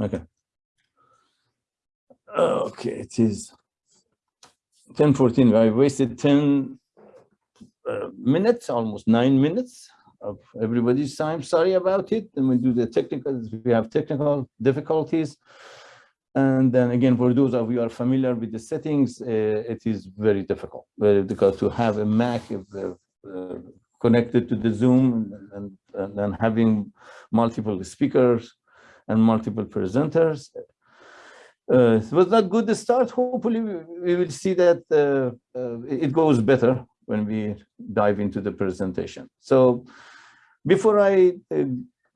Okay. Okay, it is 10:14. I wasted 10 uh, minutes, almost nine minutes of everybody's time. Sorry about it. And we do the technical, we have technical difficulties. And then again, for those of you who are familiar with the settings, uh, it is very difficult, very difficult to have a Mac uh, uh, connected to the Zoom and, and then having multiple speakers and multiple presenters. Uh, it was not good to start. Hopefully, we, we will see that uh, uh, it goes better when we dive into the presentation. So before I uh,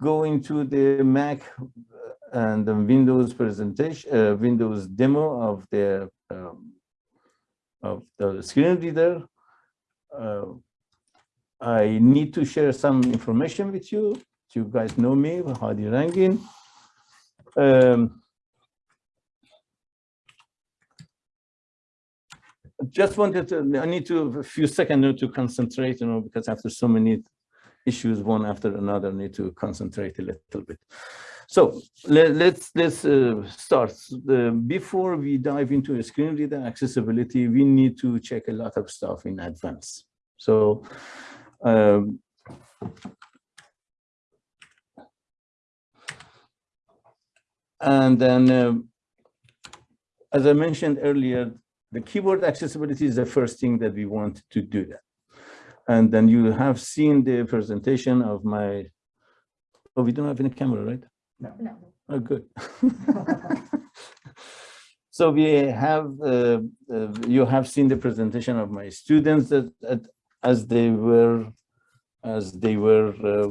go into the Mac and the Windows presentation, uh, Windows demo of the um, of the screen reader, uh, I need to share some information with you. You guys know me, Hadi Rangin. Um, just wanted to, I need to a few seconds to concentrate, you know, because after so many issues, one after another, I need to concentrate a little bit. So let, us let's, let's uh, start. Uh, before we dive into a screen reader accessibility, we need to check a lot of stuff in advance. So um, and then, uh, as I mentioned earlier, the keyboard accessibility is the first thing that we want to do that. And then you have seen the presentation of my, oh, we don't have any camera, right? No. No. Oh, good. so we have, uh, uh, you have seen the presentation of my students that, that as they were, as they were uh,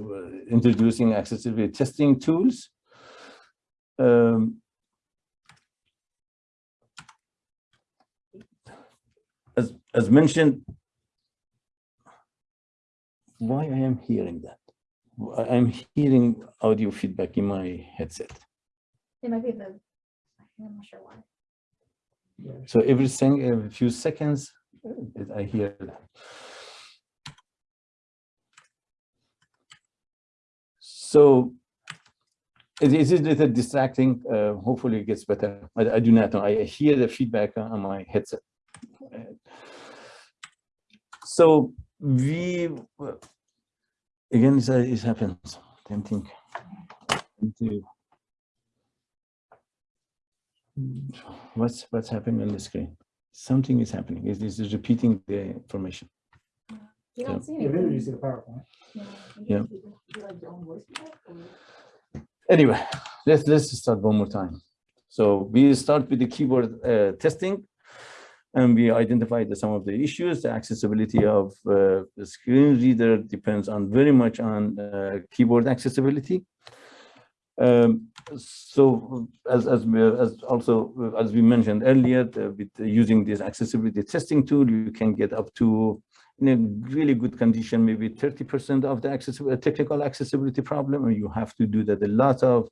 introducing accessibility testing tools. Um, as, as mentioned, why I am hearing that? I'm hearing audio feedback in my headset. It might be the, I'm not sure why. Yeah. So every thing, every few seconds, uh, I hear that. So it is a little distracting. Uh, hopefully it gets better. I, I do not know. I hear the feedback on my headset. So we, again, it, it happens. Same thing. What's what's happening on the screen? Something is happening. It is repeating the information. You don't see Yeah, maybe you anything. see the PowerPoint. Yeah. Anyway, let's let's start one more time. So we start with the keyboard uh, testing, and we identify the, some of the issues. The accessibility of uh, the screen reader depends on very much on uh, keyboard accessibility. Um, so as as we, as also as we mentioned earlier, the, with using this accessibility testing tool, you can get up to in a really good condition, maybe 30% of the accessibility, technical accessibility problem, and you have to do that a lot of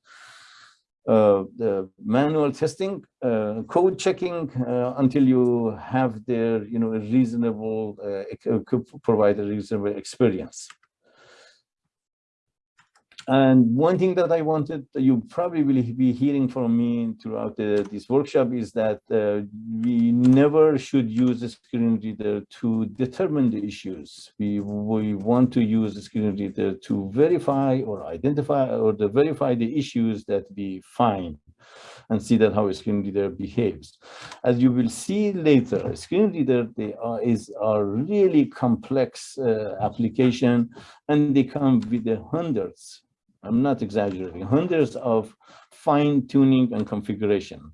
uh, the manual testing, uh, code checking uh, until you have their, you know, a reasonable, uh, uh, provide a reasonable experience. And one thing that I wanted, you probably will be hearing from me throughout the, this workshop is that uh, we never should use a screen reader to determine the issues. We, we want to use the screen reader to verify or identify or to verify the issues that we find and see that how a screen reader behaves. As you will see later, screen reader they are, is a really complex uh, application and they come with the hundreds I'm not exaggerating, hundreds of fine tuning and configuration.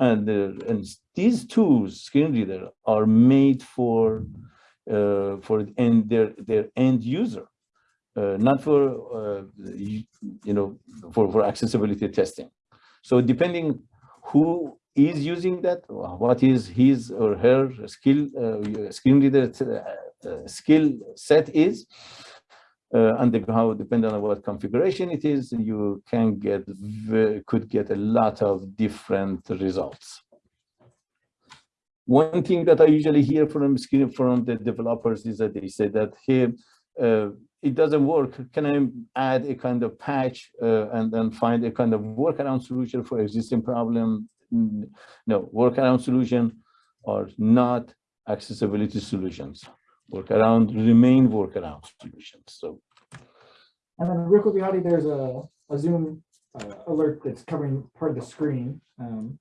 And, and these tools, screen reader, are made for uh, for end their their end user, uh, not for uh, you, know for for accessibility testing. So depending who is using that, what is his or her skill uh, screen reader uh, skill set is, uh, and how depending on what configuration it is, you can get could get a lot of different results. One thing that I usually hear from from the developers is that they say that here uh, it doesn't work, can I add a kind of patch uh, and then find a kind of workaround solution for existing problem? No, workaround solution or not accessibility solutions. Workaround remain workaround solutions. So And then real quickly, Hadi, there's a, a Zoom uh, alert that's covering part of the screen. Um,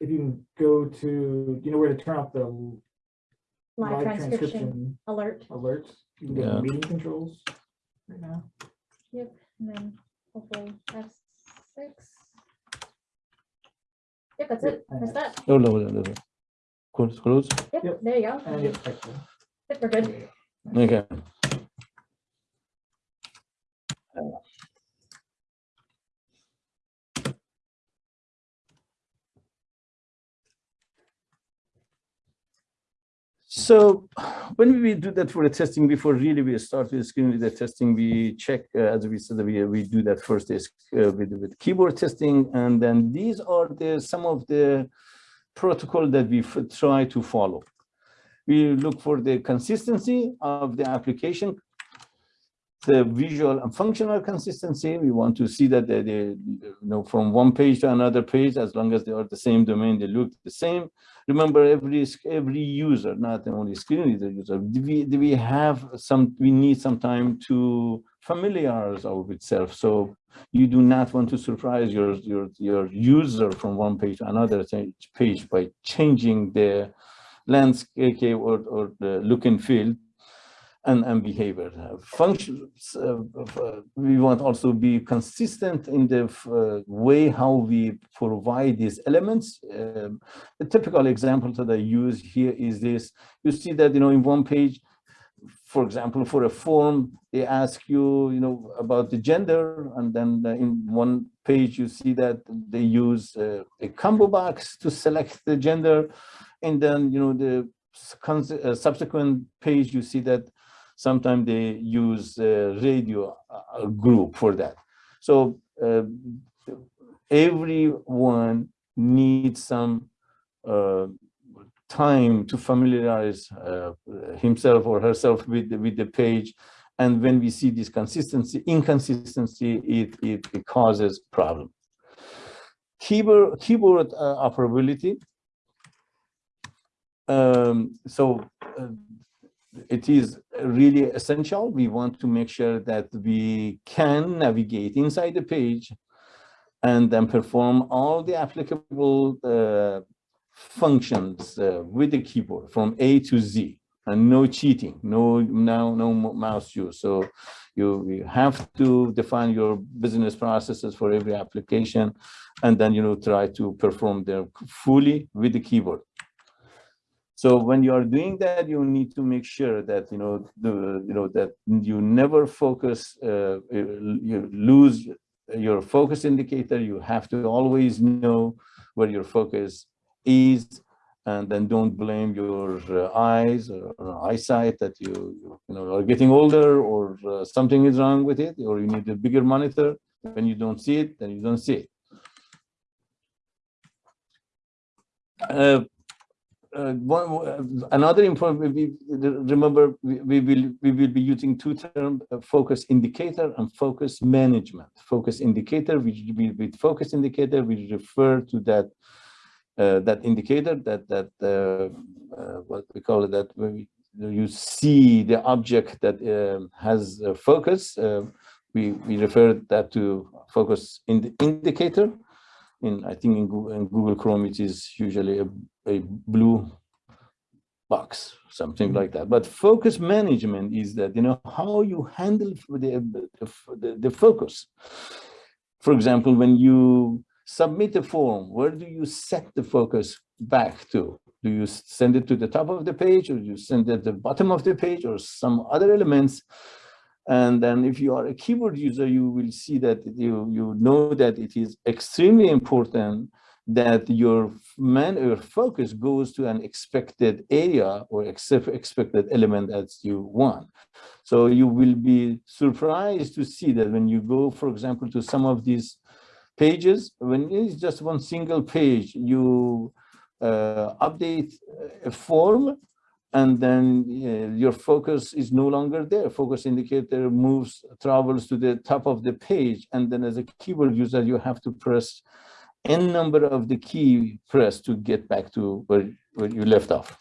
If you can go to, do you know where to turn off the Live transcription transcription alert. alerts? You can go to Yeah. meeting controls right now. Yep, and then hopefully F six. Yep, that's it. That's that. Oh, no, no, no, no. Close, close. Yep. Yep, there you go. We're good. Okay. So when we do that for the testing, before really we start with screen reader testing, we check, uh, as we said, we, we do that first is uh, with, with keyboard testing. And then these are the, some of the protocol that we try to follow. We look for the consistency of the application, the visual and functional consistency. We want to see that they, they, you know, from one page to another page, as long as they are the same domain, they look the same. Remember, every every user, not only screen reader user, do we, do we have some, we need some time to familiarize ourselves. So you do not want to surprise your, your, your user from one page to another page by changing the landscape or, or the look and feel and, and behavior. Functions, uh, uh, we want also be consistent in the uh, way how we provide these elements. Um, a typical example that I use here is this. You see that, you know, in one page, for example, for a form, they ask you, you know, about the gender, and then in one page, you see that they use uh, a combo box to select the gender. And then, you know, the uh, subsequent page, you see that sometimes they use radio uh, group for that. So uh, everyone needs some uh, time to familiarize uh, himself or herself with the, with the page. And when we see this consistency, inconsistency, it, it, it causes problem. Keyboard, keyboard uh, operability. Um, so uh, it is really essential. We want to make sure that we can navigate inside the page and then perform all the applicable uh, functions uh, with the keyboard from A to Z and no cheating, no, no, no mouse use. So you, you have to define your business processes for every application and then, you know, try to perform them fully with the keyboard. So when you are doing that, you need to make sure that, you know, the, you know, that you never focus, uh, you lose your focus indicator. You have to always know where your focus is and then don't blame your uh, eyes or, or eyesight that you, you know, are getting older or uh, something is wrong with it, or you need a bigger monitor. When you don't see it, then you don't see it. Uh, one, uh, another important, remember, we, we will, we will be using two terms, uh, focus indicator and focus management. Focus indicator, which we, with focus indicator, we refer to that, uh, that indicator that, that, uh, uh, what we call it, that we- you see the object that um, has focus, we, we refer that to focus in the indicator. In, I think in Google, in Google Chrome, it is usually a, a blue box, something mm-hmm. like that. But focus management is that, you know, how you handle the, the, the focus. For example, when you submit a form, where do you set the focus back to? Do you send it to the top of the page or do you send it at the bottom of the page or some other elements? And then if you are a keyboard user, you will see that you, you know that it is extremely important that your man your focus goes to an expected area or expected element as you want. So you will be surprised to see that when you go, for example, to some of these pages, when it's just one single page, you uh, update a form and then uh, your focus is no longer there. Focus indicator moves, travels to the top of the page, and then as a keyboard user, you have to press n number of the key press to get back to where, where you left off.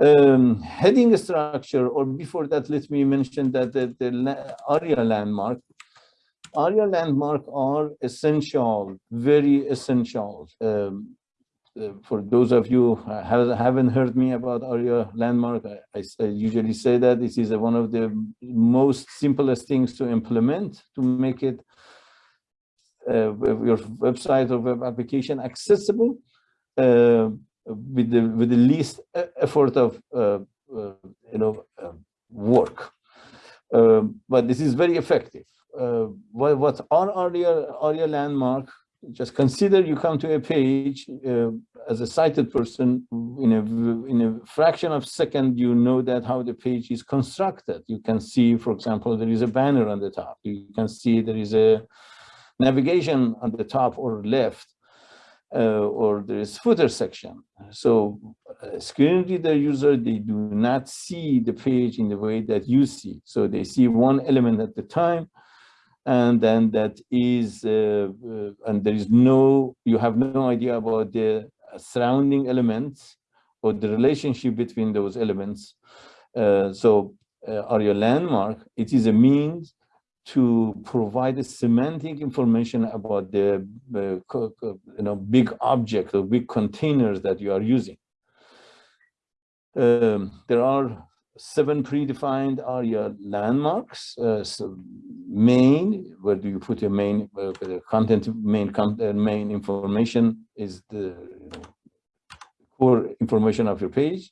Um, heading structure, or before that, let me mention that the, the ARIA landmark, ARIA landmark are essential, very essential. Um, for those of you who have, haven't heard me about ARIA landmark, I usually say that this is one of the most simplest things to implement to make it uh, your website or web application accessible uh, with the with the least effort of uh, uh, you know uh, work. Um, but this is very effective. Uh, what what are ARIA ARIA landmark? Just consider you come to a page uh, as a sighted person in a in a fraction of a second you know that how the page is constructed. You can see, for example, there is a banner on the top. You can see there is a navigation on the top or left, uh, or there is footer section. So uh, screen reader user, they do not see the page in the way that you see. So they see one element at the time, and then that is, uh, uh, and there is no, you have no idea about the surrounding elements or the relationship between those elements. Uh, so uh, ARIA landmark, it is a means to provide a semantic information about the uh, you know big object or big containers that you are using. Um, there are seven predefined ARIA landmarks. Uh, so main, where do you put your main uh, content? Main con- uh, main information is the core information of your page.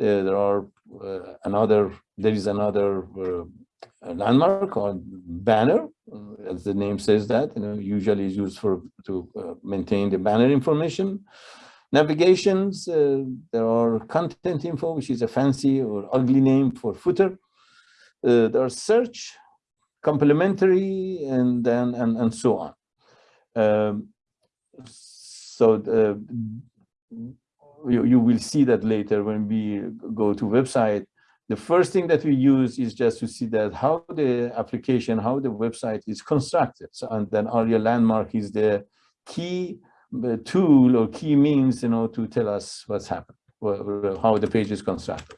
Uh, there are uh, another. There is another. Landmark or banner, as the name says that, you know, usually is used for to maintain the banner information. Navigations, uh, there are content info, which is a fancy or ugly name for footer. Uh, there are search, complementary, and then and, and so on. Um, so the, you, you will see that later when we go to website the first thing that we use is just to see that how the application, how the website is constructed. So, and then ARIA landmark is the key uh, tool or key means, you know, to tell us what's happened, how the page is constructed.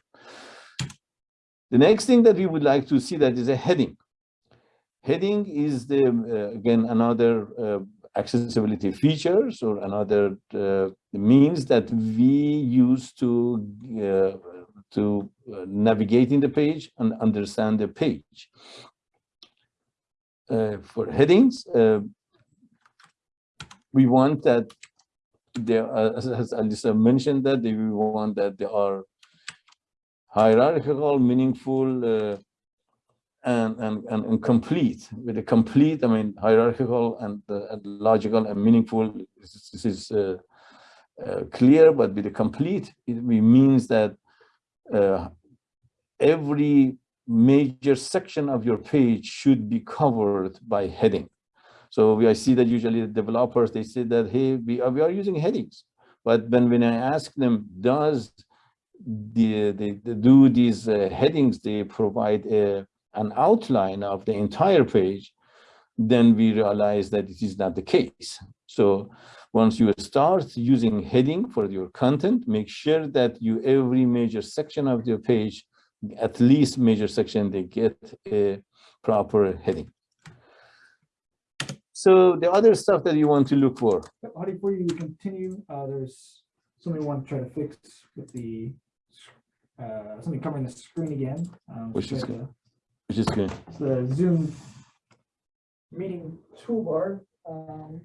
The next thing that we would like to see that is a heading. Heading is the, uh, again, another uh, accessibility features or another uh, means that we use to uh, to uh, navigate in the page and understand the page. Uh, for headings, we want that there, are, as, Alisa mentioned that they- we want that they are hierarchical, meaningful, uh, and, and, and, and complete. With a complete, I mean hierarchical and, uh, and logical and meaningful. This is, this is uh, uh, clear, but with a complete, it means that uh, every major section of your page should be covered by heading. So we, I see that usually the developers, they say that, hey, we are, we are using headings. But when, when I ask them, does the, the, the do these uh, headings, they provide a, an outline of the entire page, then we realize that it is not the case. So once you start using heading for your content, make sure that you every major section of your page, at least major section, they get a proper heading. So the other stuff that you want to look for, Hadi, before you continue, uh, there's something we want to try to fix with the, uh, something covering the screen again. um, Which is so good. which is good. The Zoom meeting toolbar, um,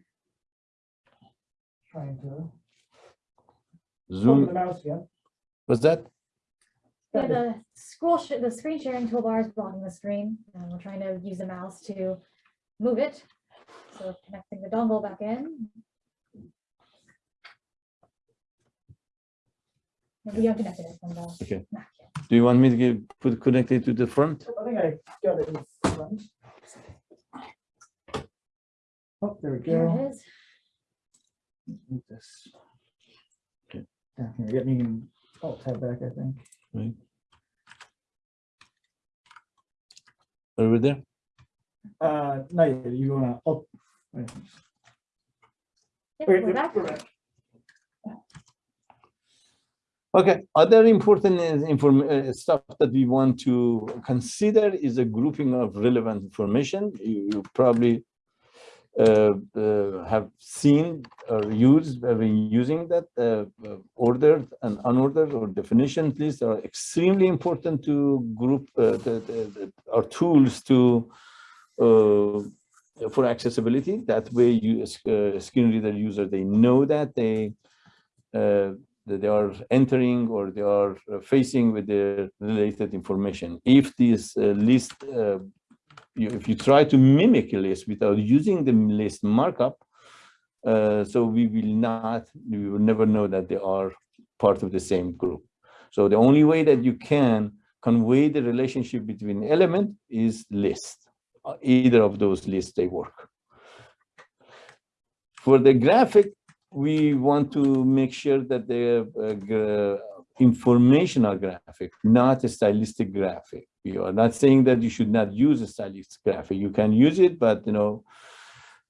trying to, zoom the mouse again. was that? Yeah, the scroll, sh- the screen sharing toolbar is blocking the screen, and we're trying to use the mouse to move it. So connecting the dongle back in. Maybe you unconnected it from the. Okay. Mac, yeah. Do you want me to get, put connected to the front? I think I got it in front. Oh, there we There go. it is. Move this. Okay. Down here, get me in alt tab back, I think. Right. Over there? Uh, no, you- you wanna, alt. Wait, Yeah, wait, we're back. we're. Okay, other important is inform, uh, stuff that we want to consider is a grouping of relevant information. You, you probably uh, uh, have seen or used, have been using that uh, uh, ordered and unordered or definition lists are extremely important to group uh, the, the, the, our tools to uh, for accessibility. That way, you as uh, screen reader user, they know that they uh, that they are entering or they are uh, facing with the related information. If this uh, list, uh, you, if you try to mimic a list without using the list markup, uh, so we will not, we will never know that they are part of the same group. So the only way that you can convey the relationship between element is list. Uh, Either of those lists, they work. For the graphic, we want to make sure that the informational graphic, not a stylistic graphic. We are not saying that you should not use a stylistic graphic. You can use it, but you know,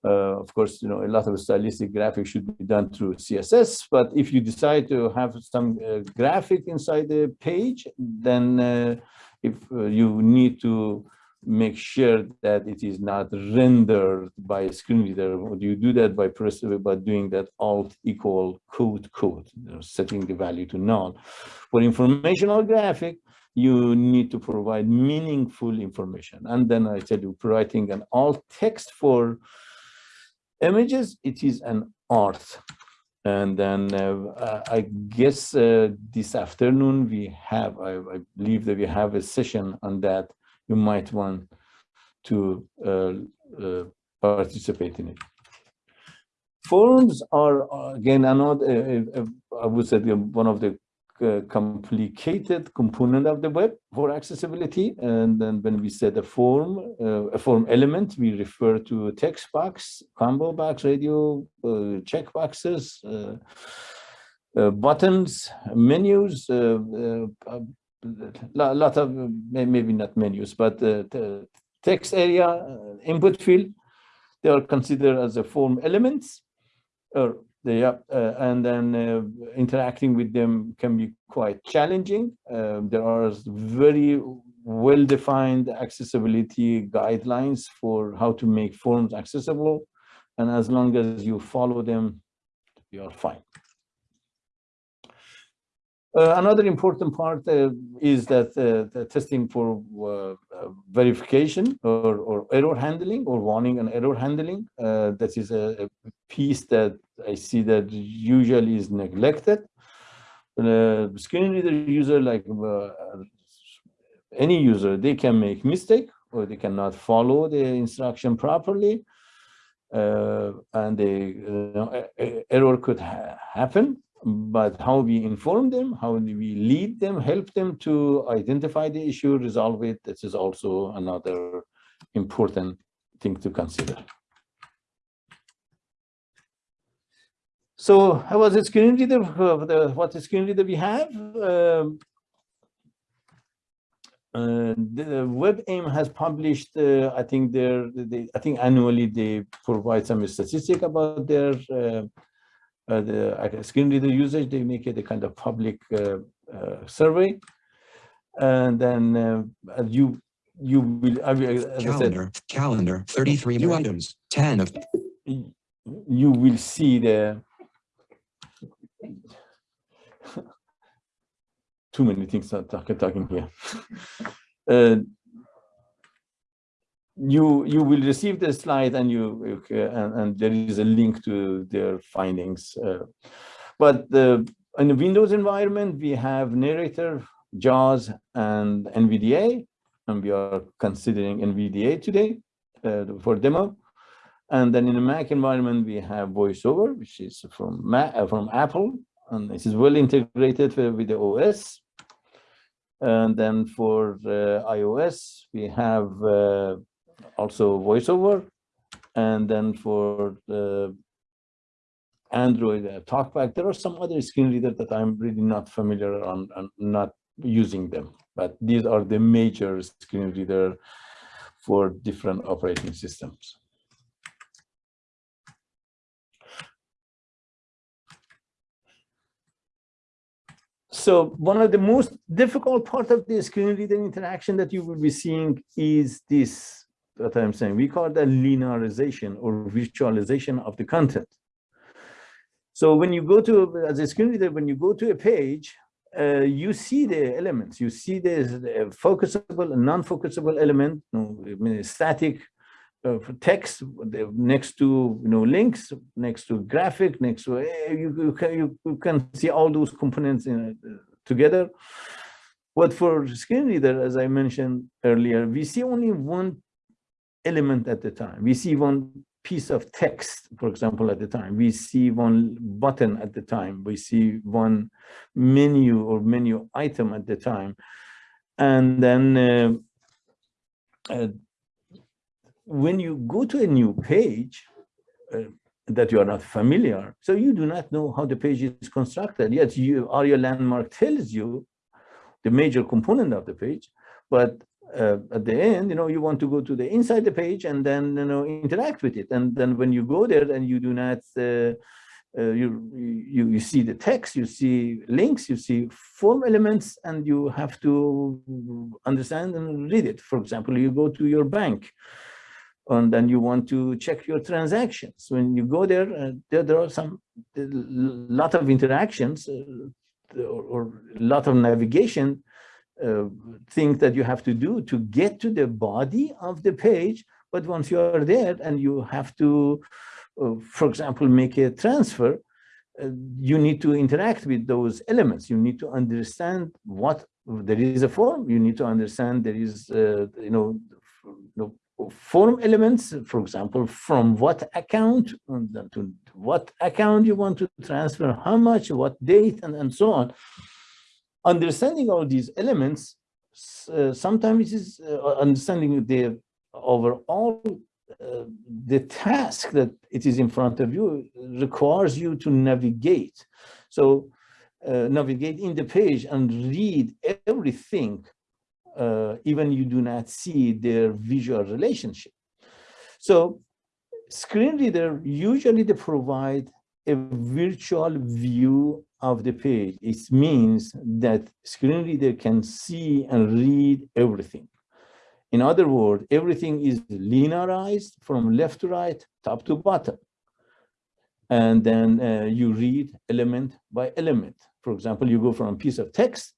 uh, of course, you know, a lot of stylistic graphics should be done through CSS. But if you decide to have some uh, graphic inside the page, then uh, if uh, you need to make sure that it is not rendered by a screen reader. You do that by pressing by doing that alt equal code code, you know, setting the value to null. For informational graphic, you need to provide meaningful information. And then I tell you, writing an alt text for images, it is an art. And then uh, I guess uh, this afternoon we have, I, I believe that we have a session on that you might want to uh, uh, participate in it. Forms are uh, again another, I would say one of the uh, complicated component of the web for accessibility. And then when we set a form, uh, a form element, we refer to text box, combo box, radio, uh, check boxes, buttons, menus, uh, lot, of maybe not menus, but uh, text area, uh, input field, they are considered as a form elements, or they are, uh, and then uh, interacting with them can be quite challenging. Uh, there are very well-defined accessibility guidelines for how to make forms accessible, and as long as you follow them, you are fine. Uh, another important part uh, is that uh, the testing for uh, uh, verification or, or error handling or warning and error handling. Uh, that is a, a piece that I see that usually is neglected. Screen reader user, like any user, they can make mistake or they cannot follow the instruction properly. And the error could ha happen but how we inform them, how we lead them, help them to identify the issue, resolve it, this is also another important thing to consider. So how was the screen reader, uh, the, what the screen reader we have? Um, uh, the WebAIM has published, uh, I think their, they, I think annually they provide some statistic about their uh, uh, the uh, screen reader usage, they make it a kind of public uh, uh, survey. And then uh, uh, you you will, I said, Calendar, calendar, 33 new items, 10 of you will see the too many things are talking talking here. Uh, you you will receive the slide and you and, and there is a link to their findings. uh, but the in the Windows environment we have narrator, JAWS, and NVDA, and we are considering NVDA today uh, for demo. And then in the Mac environment, we have VoiceOver, which is from Mac, uh, from Apple, and this is well integrated with, with the OS. And then for uh, iOS, we have uh, also VoiceOver. And then for the Android, uh, TalkBack. There are some other screen reader that I'm really not familiar on, and not using them. But these are the major screen reader for different operating systems. So one of the most difficult part of the screen reader interaction that you will be seeing is this, what I'm saying, we call that linearization or virtualization of the content. So when you go to, as a screen reader, when you go to a page, uh, you see the elements, you see the focusable and non-focusable element, you know, I mean, static uh, text next to, you know, links, next to graphic, next to, eh, you, you can, you, you can see all those components in, uh, together. But for screen reader, as I mentioned earlier, we see only one element at the time. We see one piece of text, for example, at the time. We see one button at the time. We see one menu or menu item at the time. And then uh, uh, when you go to a new page uh, that you are not familiar, so you do not know how the page is constructed. Yet you ARIA landmark tells you the major component of the page, but uh, at the end, you know, you want to go to the inside the page and then, you know, interact with it. And then when you go there and you do not, uh, uh, you, you, you see the text, you see links, you see form elements, and you have to understand and read it. For example, you go to your bank and then you want to check your transactions. When you go there, uh, there, there are some lot of interactions uh, or, or a lot of navigation uh, thing that you have to do to get to the body of the page. But once you are there and you have to, uh, for example, make a transfer, uh, you need to interact with those elements. You need to understand what there is a form. You need to understand there is, uh, you know, you know, form elements, for example, from what account to what account you want to transfer, how much, what date, and, and so on understanding all these elements, uh, sometimes is uh, understanding the overall uh, the task that it is in front of you requires you to navigate. So uh, navigate in the page and read everything, uh, even you do not see their visual relationship. So screen reader usually they provide a virtual view of the page. It means that screen reader can see and read everything. In other words, everything is linearized from left to right, top to bottom. And then uh, you read element by element. For example, you go from a piece of text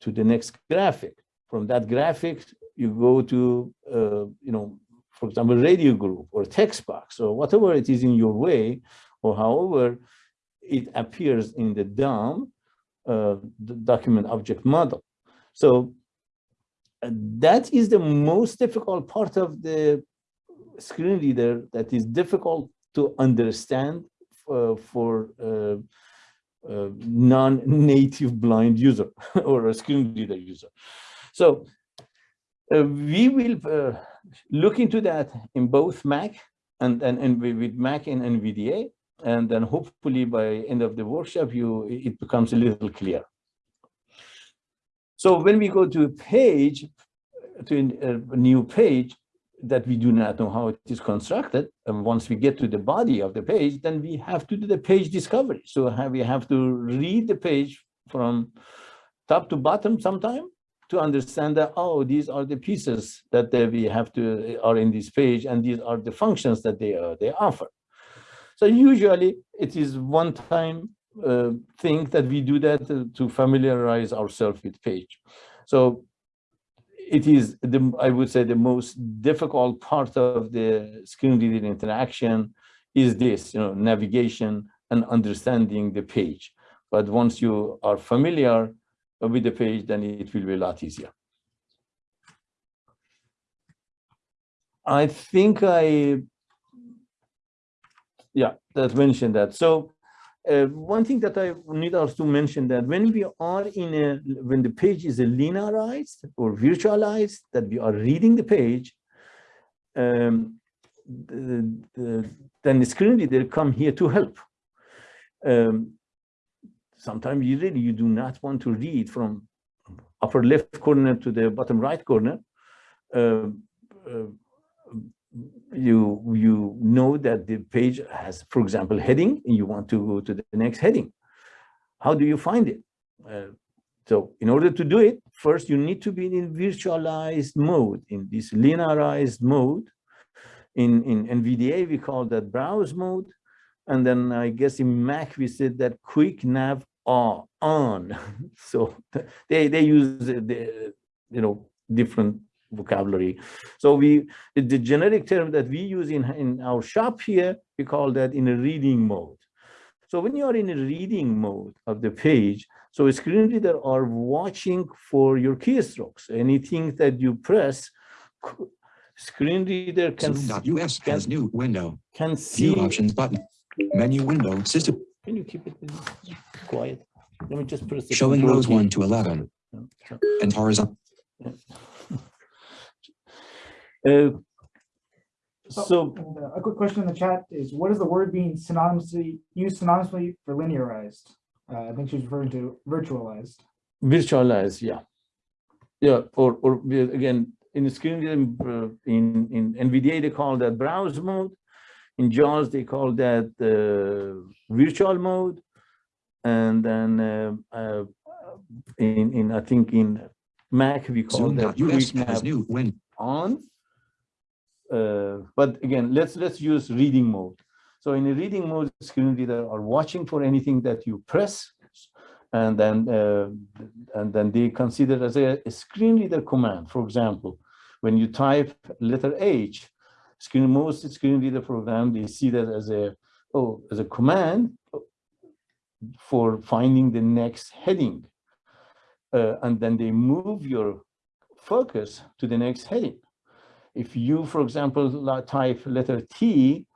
to the next graphic. From that graphic, you go to, uh, you know, for example, radio group or text box or whatever it is in your way, or however it appears in the DOM, uh, document object model. So uh, that is the most difficult part of the screen reader that is difficult to understand uh, for uh, uh, non-native blind user or a screen reader user. So uh, we will look into that in both Mac and, and, and with Mac and NVDA and then hopefully by end of the workshop you it becomes a little clear. So when we go to a page to a new page that we do not know how it is constructed and once we get to the body of the page then we have to do the page discovery. So we have to read the page from top to bottom sometime to understand that oh these are the pieces that we have to are in this page and these are the functions that they uh, they offer so usually it is one time uh, thing that we do that to, to familiarize ourselves with page. So it is, the, I would say, the most difficult part of the screen reading interaction is this, you know, navigation and understanding the page. But once you are familiar with the page, then it will be a lot easier. I think I yeah, that mentioned that. So uh, one thing that I need also to mention that when we are in a, when the page is linearized or virtualized, that we are reading the page, um, the, the, then the screen reader come here to help. Um, sometimes you really, you do not want to read from upper left corner to the bottom right corner. Uh, uh, you, you know that the page has, for example, heading, and you want to go to the next heading. How do you find it? Uh, so in order to do it, first you need to be in virtualized mode, in this linearized mode. In, in NVDA, we call that browse mode. And then I guess in Mac, we said that quick nav are on. so they, they use the, you know, different vocabulary. So we, the generic term that we use in, in our shop here, we call that in a reading mode. So when you are in a reading mode of the page, so a screen reader are watching for your keystrokes. Anything that you press, screen reader can, Zoom.us has new window. can see. View options button. Menu window system Can you keep it quiet? Let me just press. the showing control rows one to 11 and horizontal. Uh, Oh, So, uh, A quick question in the chat is, what is the word being synonymously, used synonymously for linearized? Uh, I think she's referring to virtualized. Virtualized, yeah. Yeah, or, or again, in screen, reading, uh, in, in NVDA, they call that browse mode. In JAWS, they call that uh, virtual mode. And then uh, uh, in, in, I think in Mac, we call that Zoom.us quick has new win. on. Uh, but again, let's let's use reading mode. So in a reading mode, screen reader are watching for anything that you press, and then uh, and then they consider as a, a screen reader command. For example, when you type letter H, screen most screen reader program they see that as a oh as a command for finding the next heading, uh, and then they move your focus to the next heading. If you, for example, type letter T,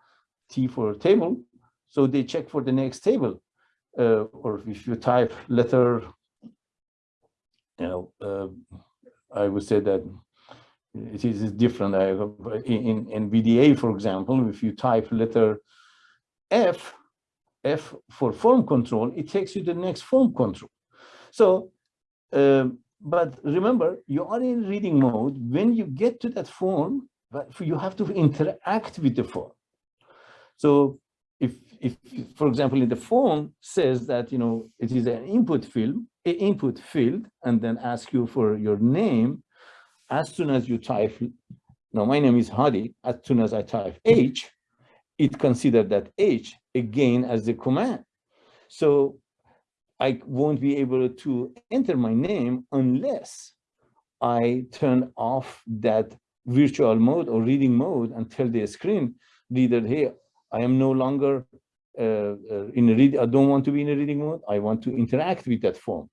T for table, so they check for the next table. Uh, or if you type letter, you know, uh, I would say that it is different. I, in, in- in VDA, for example, if you type letter F, F for form control, it takes you to the next form control. So, um, but remember, you are in reading mode. When you get to that form, but you have to interact with the form. So if, if, for example, in the form says that, you know, it is an input field, a input field, and then ask you for your name, as soon as you type, now my name is Hadi, as soon as I type H, it considered that H again as the command. So I won't be able to enter my name unless I turn off that virtual mode or reading mode and tell the screen reader, hey, I am no longer uh, uh, in a read, I don't want to be in a reading mode. I want to interact with that form.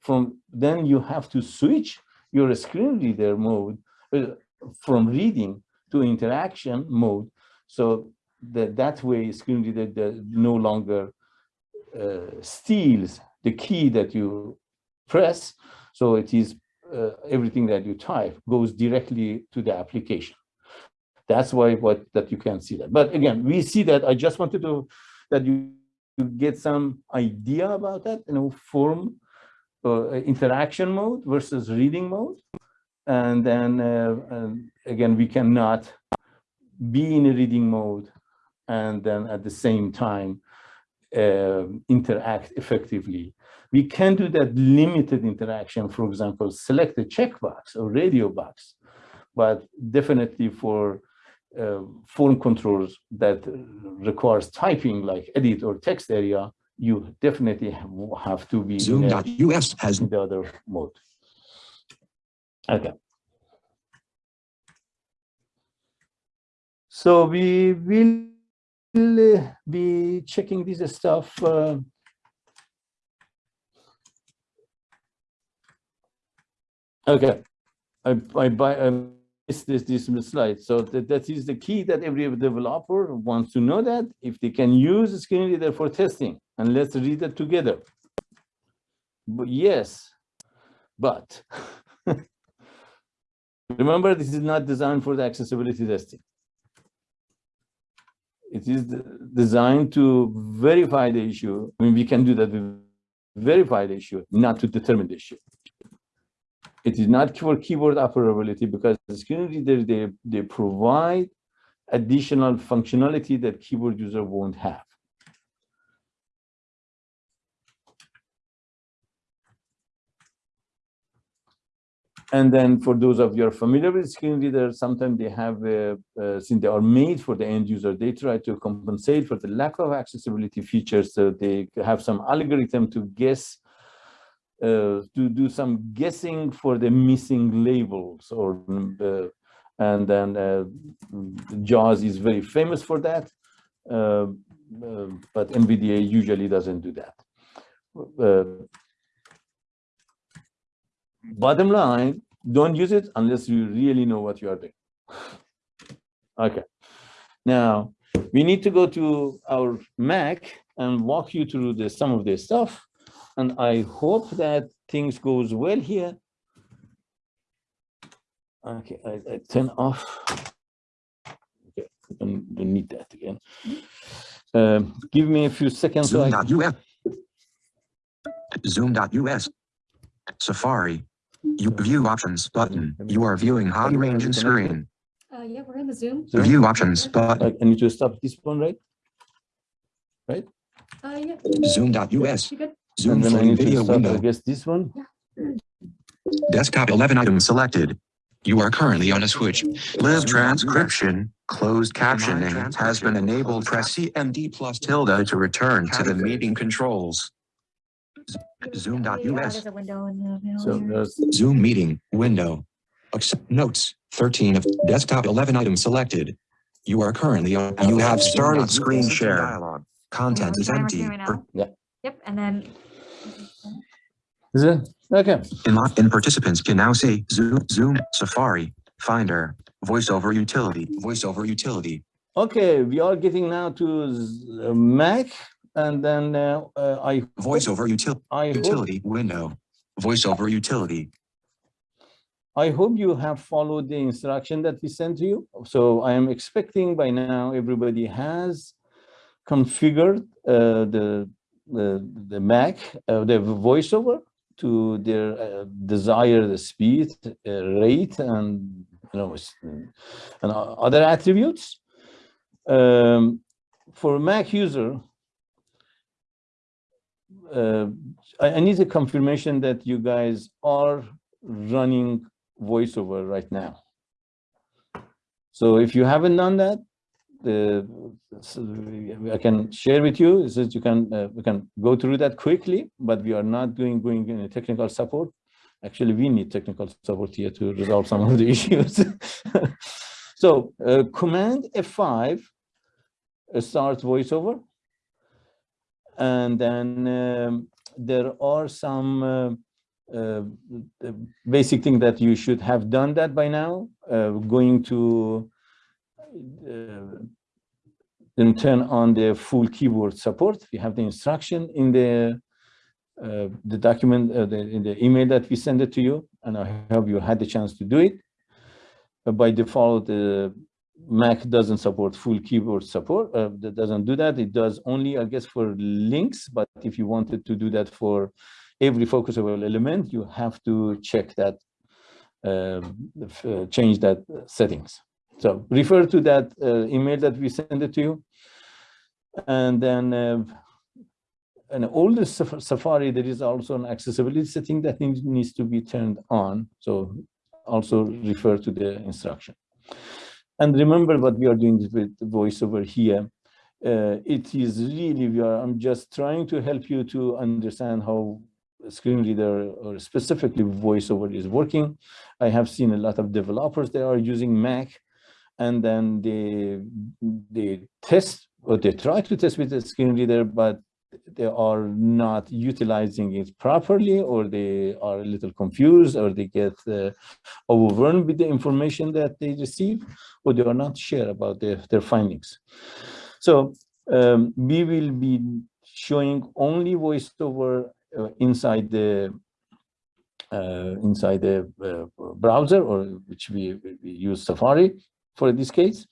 From then you have to switch your screen reader mode uh, from reading to interaction mode. So that that way screen reader no longer steals the key that you press. So it is uh, everything that you type goes directly to the application. That's why what that you can see that. But again, we see that. I just wanted to that you, you get some idea about that. You know, form uh, interaction mode versus reading mode, and then uh, and again we cannot be in a reading mode and then at the same time uh, interact effectively. We can do that limited interaction, for example, select a checkbox or radio box, but definitely for uh, form controls that requires typing like edit or text area, you definitely have, to be Zoom.us has in the other mode. Okay. So we will uh, be checking this stuff. uh, Okay, I, I buy, I missed this, this slide. So that, that is the key that every developer wants to know that if they can use screen reader for testing and let's read it together. But yes, but remember, this is not designed for the accessibility testing. It is designed to verify the issue. I mean, we can do that with verify the issue, not to determine the issue. It is not for keyboard operability because the screen reader, they, they provide additional functionality that keyboard user won't have. And then for those of you are familiar with screen readers, sometimes they have, uh, uh, since they are made for the end user, they try to compensate for the lack of accessibility features. So they have some algorithm to guess, uh, to do some guessing for the missing labels or, uh, and then uh, JAWS is very famous for that. Uh, but NVDA usually doesn't do that. Bottom line, don't use it unless you really know what you are doing. Okay. Now, we need to go to our Mac and walk you through the, some of this stuff. And I hope that things goes well here. Okay, I, I turn off. Okay, don't, don't need that again. Um, give me a few seconds. so Zoom.us. Zoom.us. Safari. You view options button. You are viewing high range and screen. Uh, yeah, we're in the Zoom. Zoom? View options button. I I need to stop this one, right? Uh, yeah, Zoom.us. you? Zoom And then I floating need to video stop, I window. guess, this one. Desktop 11 items selected. You are currently on a switch. Live transcription, closed captioning has been enabled. Press CMD plus tilde to return to the meeting controls. Yeah, Zoom.us. There's window in the So Zoom meeting window. Accept notes 13 of desktop 11 items selected. You are currently on. You have started screen share. Content is empty. here. Yeah. Yep, and then. is it? Okay, In, in participants can now see Zoom, Zoom, Safari, Finder, VoiceOver Utility, VoiceOver Utility. okay, we are getting now to uh, Mac and then uh, uh, I. VoiceOver util, I hope, utility window. VoiceOver utility. I hope you have followed the instruction that we sent to you. So I am expecting by now everybody has configured uh, the, the, the Mac, uh, the voiceover to their uh, desired speed, uh, rate, and you know, and other attributes. Um, for Mac user, uh, I, I need a confirmation that you guys are running voiceover right now. So if you haven't done that, the, so I can share with you, is that you can, uh, we can go through that quickly, but we are not doing, going in a technical support. Actually, we need technical support here to resolve some of the issues. So uh, Command F5 uh, starts voiceover. And then um, there are some uh, uh, basic thing that you should have done that by now, uh, going to uh, then turn on the full keyboard support. We have the instruction in the uh, the document, uh, the, in the email that we send it to you, and I hope you had the chance to do it. But by default, the Mac doesn't support full keyboard support. Uh, that doesn't do that. It does only, I guess, for links. But if you wanted to do that for every focusable element, you have to check that, um, uh, change that settings. So refer to that uh, email that we send it to you. And then, uh, all the Safari, there is also an accessibility setting that needs to be turned on. So also refer to the instruction. And remember what we are doing with voiceover here. Uh, it is really, we are, I'm just trying to help you to understand how screen reader or specifically voiceover is working. I have seen a lot of developers that are using Mac and then they, they test or they try to test with the screen reader, but they are not utilizing it properly or they are a little confused or they get uh, overwhelmed with the information that they receive or they are not sure about their, their findings. So um, we will be showing only voiceover uh, inside the uh, inside the uh, browser or which we, we use Safari for this case.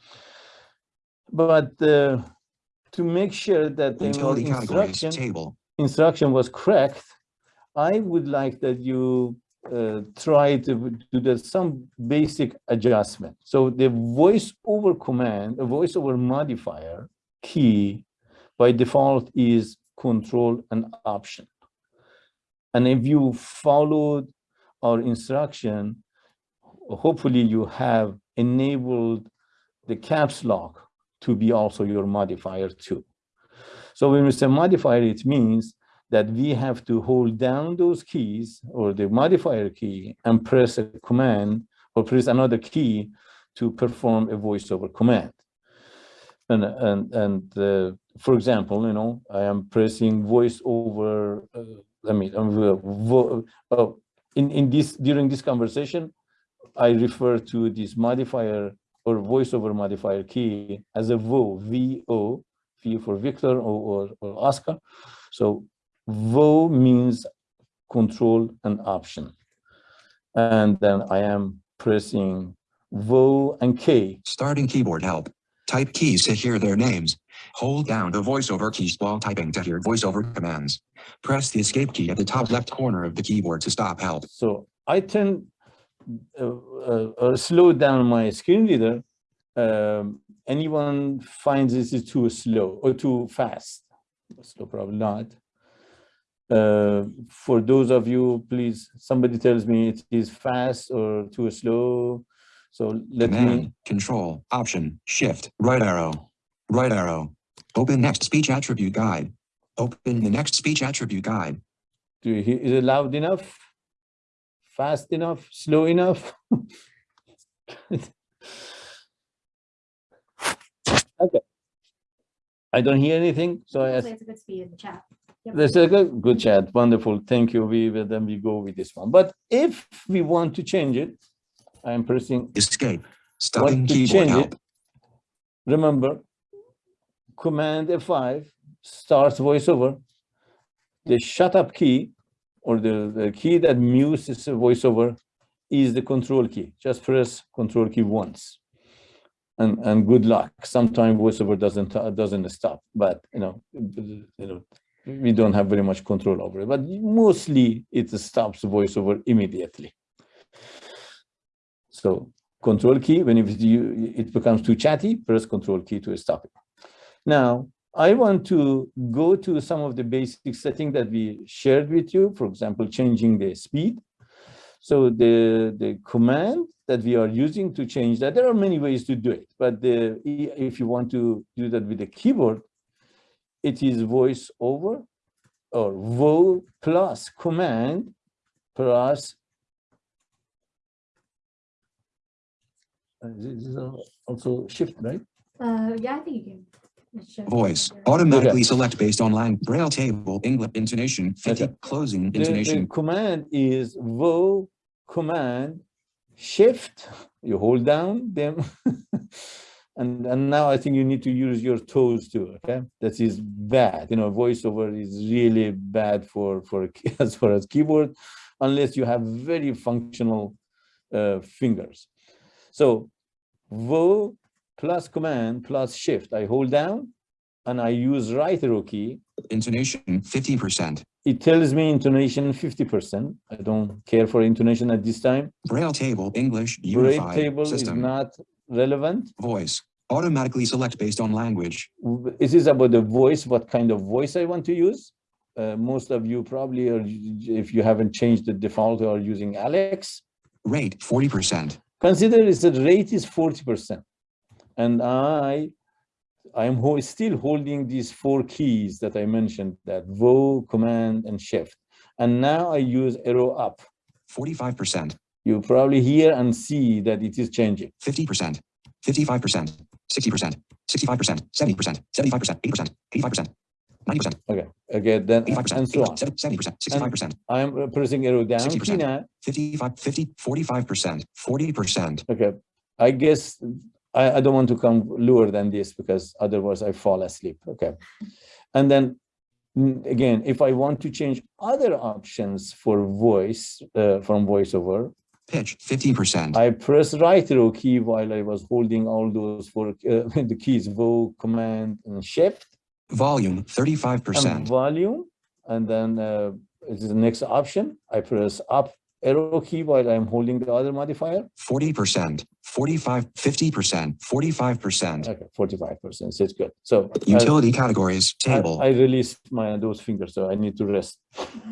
but uh, to make sure that the instruction table. instruction was correct, I would like that you uh, try to do some basic adjustment. So the voice over command, the voice over modifier key by default is control and option. And if you followed our instruction, hopefully you have enabled the caps lock to be also your modifier too. So when we say modifier, it means that we have to hold down those keys or the modifier key and press a command or press another key to perform a voice over command. And, and, and uh, for example, you know, I am pressing voice over, uh, I mean, uh, uh, in, in this, during this conversation, I refer to this modifier or voice over modifier key as a VO, V-O, V for Victor or, or, or Oscar. So VO means control and option. And then I am pressing VO and K. Starting keyboard help. Type keys to hear their names. Hold down the voiceover keys while typing to hear voiceover commands. Press the escape key at the top left corner of the keyboard to stop help. So I turn, uh, uh, slow down my screen reader. Um, anyone finds this is too slow or too fast? Slow, probably not. Uh, for those of you, please, somebody tells me it is fast or too slow. So let me, Command, Control, Option, Shift, right arrow, right arrow. Open next speech attribute guide. Open the next speech attribute guide. do you hear, is it loud enough? Fast enough, slow enough? Okay. I don't hear anything, so I ask, It's a good speed in the chat. That's a good, good chat. Wonderful. Thank you. We will then we go with this one. But if we want to change it, I'm pressing, Escape. Starting to keyboard change help. it? remember, Command F5 starts voiceover. The shut up key or the, the key that this voiceover is the control key. Just press control key once. And, and good luck. Sometimes voiceover doesn't, uh, doesn't stop, but you know, you know, we don't have very much control over it, but mostly it stops voiceover immediately. So control key, when it, it becomes too chatty, press control key to stop it. Now, I want to go to some of the basic settings that we shared with you, for example, changing the speed. So the, the command that we are using to change that, there are many ways to do it, but the, if you want to do that with the keyboard, it is voice over or vo plus command plus uh, this is also shift, right? Uh, yeah, I think you can. It should- Voice. there. Automatically select based on line. Braille table. English intonation. 50. Okay. Closing The- the intonation. command is vo command shift. You hold down them. and, and now I think you need to use your toes too, okay? That is bad. You know, voiceover is really bad for, for as far as keyboard, unless you have very functional uh, fingers. So vo plus command plus shift. I hold down and I use right arrow key Intonation 50%. it tells me intonation 50%. I don't care for intonation at this time. Braille table. English. Braille Unified table is not relevant. Voice. Automatically select based on language. It is about the voice, what kind of voice I want to use. Uh, most of you probably are, if you haven't changed the default, are using Alex. Rate 40%. Consider is the rate is 40%. And I, I am ho- still holding these four keys that I mentioned, that vo, command, and shift. And now I use arrow up. 45%. You probably hear and see that it is changing. 50%. 55%. 60%. 65%. 70%. 75%. 80%. 85%. 90%. Okay, okay, then, 85%. and so on. 70%. 65%. I am pressing arrow down key 60%. 55, 50, 45%, 40%, Okay, I guess I, I don't want to come lower than this because otherwise I fall asleep. Okay. And then again, if I want to change other options for voice uh, from voiceover, Pitch 50%. I press right arrow key while I was holding all those four, uh, the keys, Vo, Command, and Shift, Volume 35%. And volume. And then uh, this is the next option. I press up arrow key while I'm holding the other modifier. 40%. 45, 50%. 45%. Okay, forty-five percent, so it's good. So I- Utility categories I, table. I released my those fingers, so I need to rest.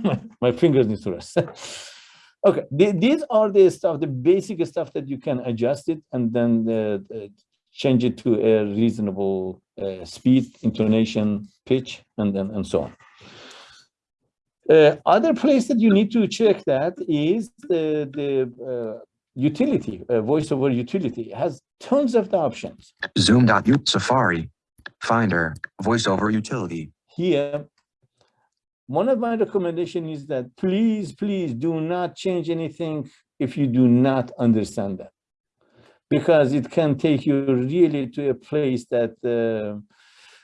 my, my fingers need to rest. okay, the- these are the stuff, the basic stuff that you can adjust it and then uh, uh, change it to a reasonable uh, speed, intonation, pitch, and then and so on. Uh, other place that you need to check that is the the uh, utility, uh, voiceover utility It has tons of the options. Zoom.u Safari. Finder. Voiceover utility. here, one of my recommendation is that please, please do not change anything if you do not understand that. Because it can take you really to a place that uh,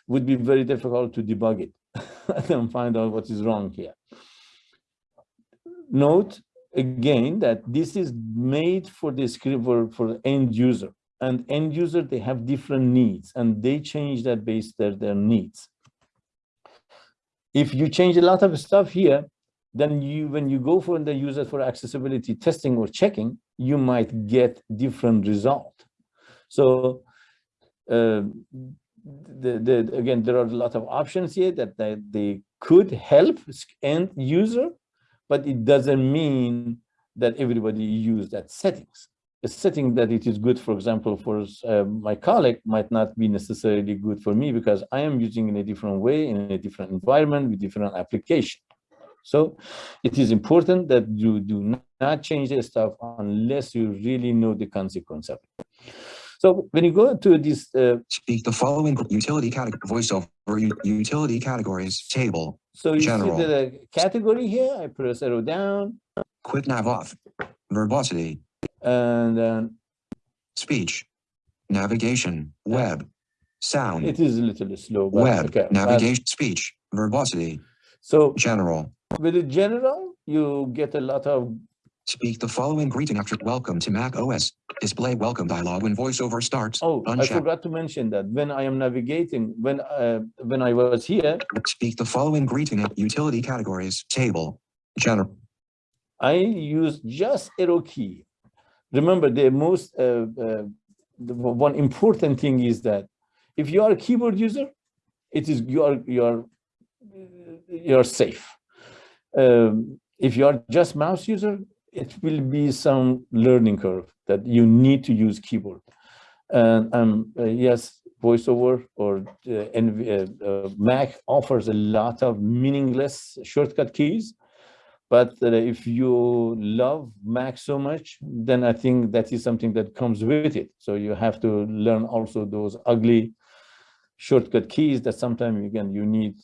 would be very difficult to debug it and find out what is wrong here. Note again that this is made for the for, for end user and end user, they have different needs and they change that based their, their needs if you change a lot of stuff here, then you, when you go for the user for accessibility testing or checking, you might get different result. So uh, the, the, again, there are a lot of options here that they, could help end user, but it doesn't mean that everybody use that settings. A setting that it is good, for example, for uh, my colleague might not be necessarily good for me because I am using in a different way, in a different environment with different application. So it is important that you do not change the stuff unless you really know the consequence of it. So when you go to this, uh, Speak the following utility category. Voiceover utility categories table. so you General. see the category here, I press arrow down Quick nav off. Verbosity. and then Speech. Navigation. Web. Sound. it is a little slow. but Web. okay, but- Navigation. Speech. Verbosity. So General. with the general, you get a lot of Speak the following greeting after welcome to Mac OS. Display welcome dialog when voiceover starts. Oh, I forgot to mention that when I am navigating, when uh, when I was here, Speak the following greeting at utility categories table. General. I use just arrow key. Remember, the most uh, uh, the one important thing is that if you are a keyboard user, it is you are you are you are safe. Um, if you are just mouse user, it will be some learning curve that you need to use keyboard. And um, uh, yes, voiceover or uh, uh, uh, Mac offers a lot of meaningless shortcut keys. But uh, if you love Mac so much, then I think that is something that comes with it. So you have to learn also those ugly shortcut keys that sometimes again you need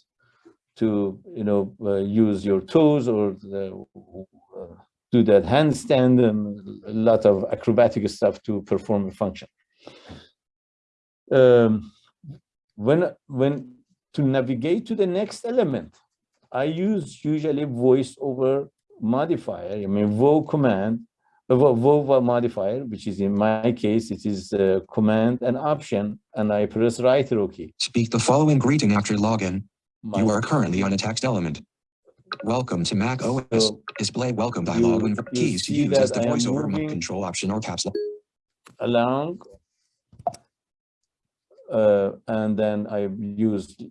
to you know uh, use your toes or the, uh, do that handstand and a lot of acrobatic stuff to perform a function. Um, when when to navigate to the next element, I use usually voice over modifier, I mean vo command, uh, vo, modifier, which is in my case, it is uh, command and option, and I press right arrow key. Speak the following greeting after login. My- You are currently on a text element. Welcome to Mac OS. So Display welcome dialog when keys to use as the voiceover control option or caps lock. along. Uh, and then I used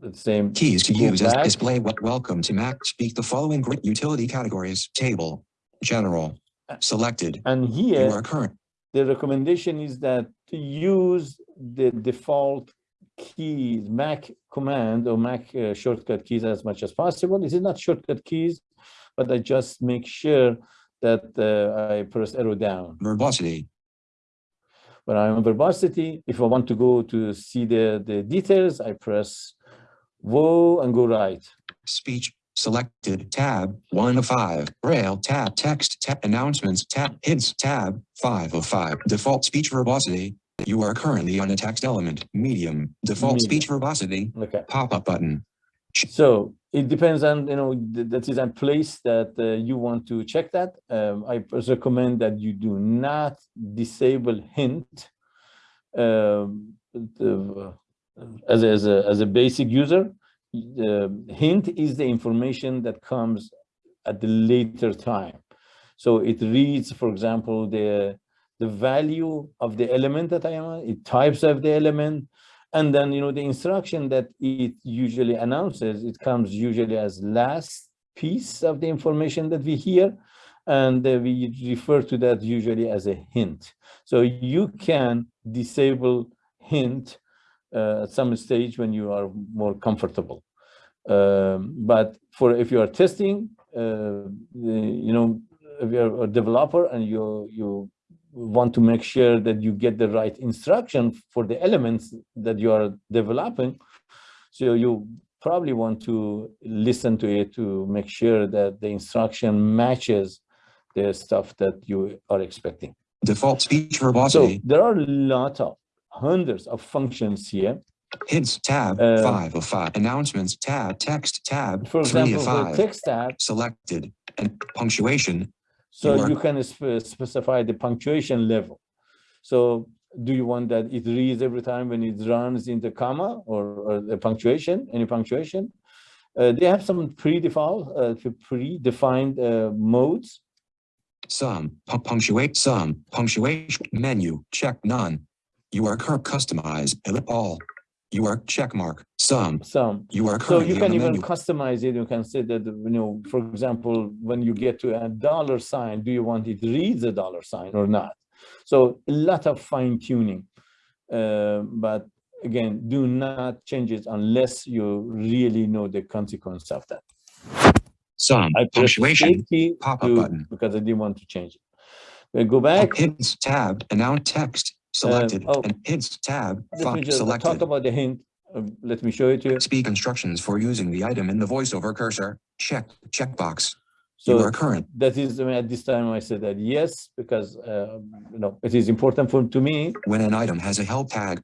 the same. Keys to use as display wel- welcome to Mac. Speak the following gr- utility categories table. General. Selected. And You here, are current. the recommendation is that to use the default keys, Mac command or Mac uh, shortcut keys as much as possible. This is not shortcut keys, but I just make sure that uh, I press arrow down. Verbosity. When I'm on verbosity, if I want to go to see the, the details, I press whoa and go right. Speech. Selected. Tab. One of five. Braille. Tab. Text. Tab. Announcements. Tab. Hints. Tab. Five of five. Default speech verbosity. You are currently on a text element. Medium. Default Medium. speech verbosity. Okay. Pop-up button. So It depends on, you know, th- that is a place that uh, you want to check that. Um, I recommend that you do not disable hint um, the, uh, as, a- as a, as a basic user. The hint is the information that comes at the later time. So it reads, for example, the, the value of the element that I am, it types of the element, and then, you know, the instruction that it usually announces, it comes usually as last piece of the information that we hear. And uh, we refer to that usually as a hint. So you can disable hint uh, at some stage when you are more comfortable. Um, but for if you are testing, uh, the- you know, if you're a developer and you you want to make sure that you get the right instruction for the elements that you are developing. So you probably want to listen to it to make sure that the instruction matches the stuff that you are expecting. Default speech So verbosity. there are a lot of hundreds of functions here. Hints tab Uh, five of five. Announcements tab text tab For three example, of five. text tab, Selected and punctuation. So You you can spe- specify the punctuation level. So do you want that it reads every time when it runs in the comma or, or the punctuation, any punctuation? Uh, they have some predefined, uh, predefined uh, modes. Some pu- punctuate some punctuation menu check none. You are cur customize all. You are check mark some. Some You are So you can even menu. customize it. You can say that, you know, for example, when you get to a dollar sign, do you want it reads a dollar sign or not? So a lot of fine tuning. Uh, but again, do not change it unless you really know the consequence of that. Some I punctuation pop-up button. Because I didn't want to change it. We go back. Hints tab and now text selected oh. and hints tab Let font just talk about the hint. Uh, Let me show it to you. Speak instructions for using the item in the voiceover cursor. Check checkbox. You So are current. that is, I mean, at this time I said that yes, because, uh, you know, it is important for, to me When an item has a help tag,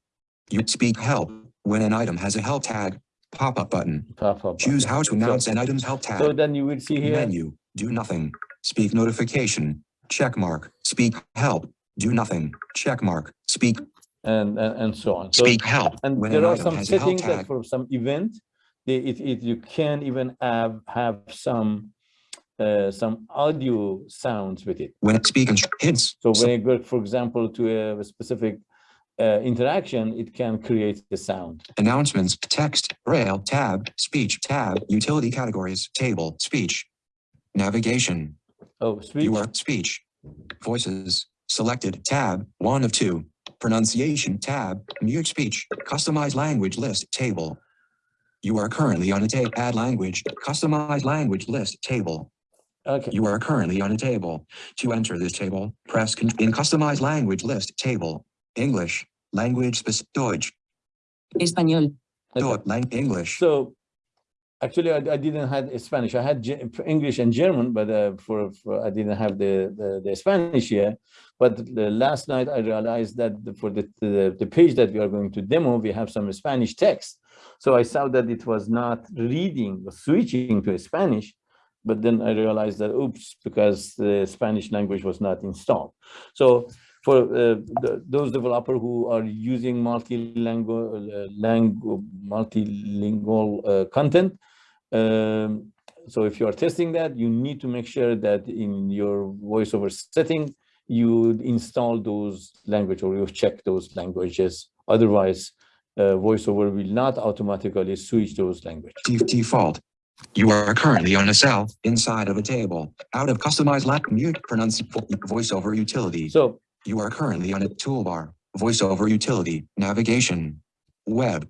you speak help. When an item has a help tag, pop-up button. pop up. Choose how to So- announce an item's help tag. So then you will see here, Menu, do nothing. Speak notification, check mark. Speak help, do nothing. Check mark. Speak, and, and, and so on. So, speak help. and when there are some has a help settings that for some event, they, it, it, you can even have, have some, uh, some audio sounds with it. When speaking hints, So when you go, for example, to a specific, uh, interaction, it can create the sound. announcements, text, braille, tab, speech, tab, utility categories, table, speech. Navigation, Oh, speech, you are speech. Voices, selected, tab, one of two. Pronunciation, tab, mute speech, customize language list, table. You are currently on a table, add language, customize language list, table. okay. You are currently on a table. To enter this table, press in customize language list, table, English, language specific, Deutsch, Español. Okay. Deutsch, lang- English. So actually, I, I didn't have Spanish. I had English and German, but uh, for, for I didn't have the, the, the Spanish here. But the last night I realized that for the, the the page that we are going to demo, we have some Spanish text. So I saw that it was not reading, or switching to Spanish. But then I realized that oops, because the Spanish language was not installed. So for uh, the, those developer who are using multi-language, uh, langu- multilingual uh, content. Um, so if you are testing that, you need to make sure that in your voiceover setting, you install those language or you check those languages. Otherwise, uh, voiceover will not automatically switch those language. De- default. You are currently on a cell inside of a table. Out of customized lat mute pronounce voiceover utility. So You are currently on a toolbar. Voiceover utility, navigation, web.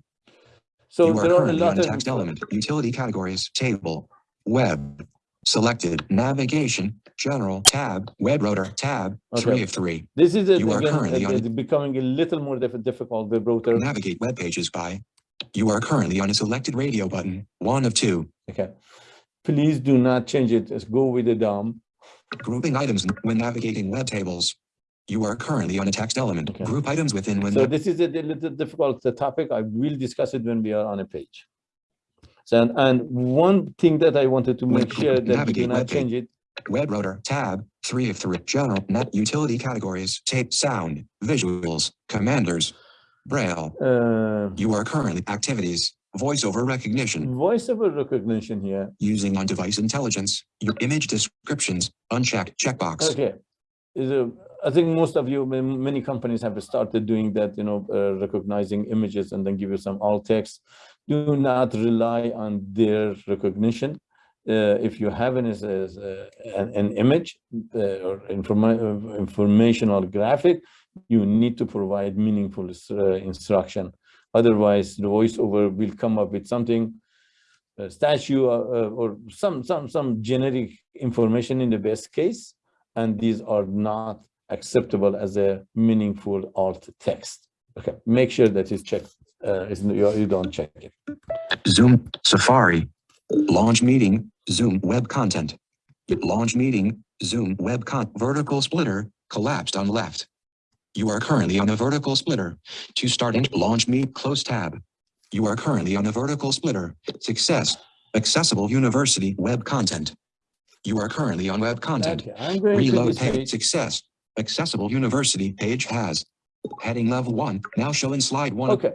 so You are there are a currently on of text element, utility categories, table, web. Selected, navigation, general, tab, web rotor, tab, three of three. this is a- You are again, currently on- it's becoming a little more diff- difficult. The rotor. Navigate web pages by. You are currently on a selected radio button, one of two. Okay. Please do not change it. Just go with the DOM. Grouping items when navigating web tables. You are currently on a text element. Okay. Group items within when So this is a little difficult uh, topic. I will discuss it when we are on a page. So, and, and one thing that I wanted to make sure that we do not change it. Web rotor, tab, three of three, general, net utility categories, tape, sound, visuals, commanders, braille. Uh, You are currently activities, voiceover recognition, Voiceover recognition here. using on-device intelligence, your image descriptions, unchecked checkbox. Okay. Is a, I think most of you, many companies have started doing that, you know, uh, recognizing images and then give you some alt text. Do not rely on their recognition. Uh, if you have an, uh, an, an image uh, or informa- uh, informational graphic, you need to provide meaningful uh, instruction. Otherwise, the voiceover will come up with something, a statue uh, or some, some, some generic information in the best case, and these are not acceptable as a meaningful alt text. Okay, make sure that is checked, uh, you, you don't check it. Zoom, Safari, launch meeting, Zoom web content. Launch meeting, Zoom web con, vertical splitter, collapsed on left. You are currently on a vertical splitter. To start and launch meet, close tab. You are currently on a vertical splitter. Success, accessible university web content. You are currently on web content. Okay, I'm going to Reload page. success, accessible university page has. Heading level one, now showing slide one. Okay.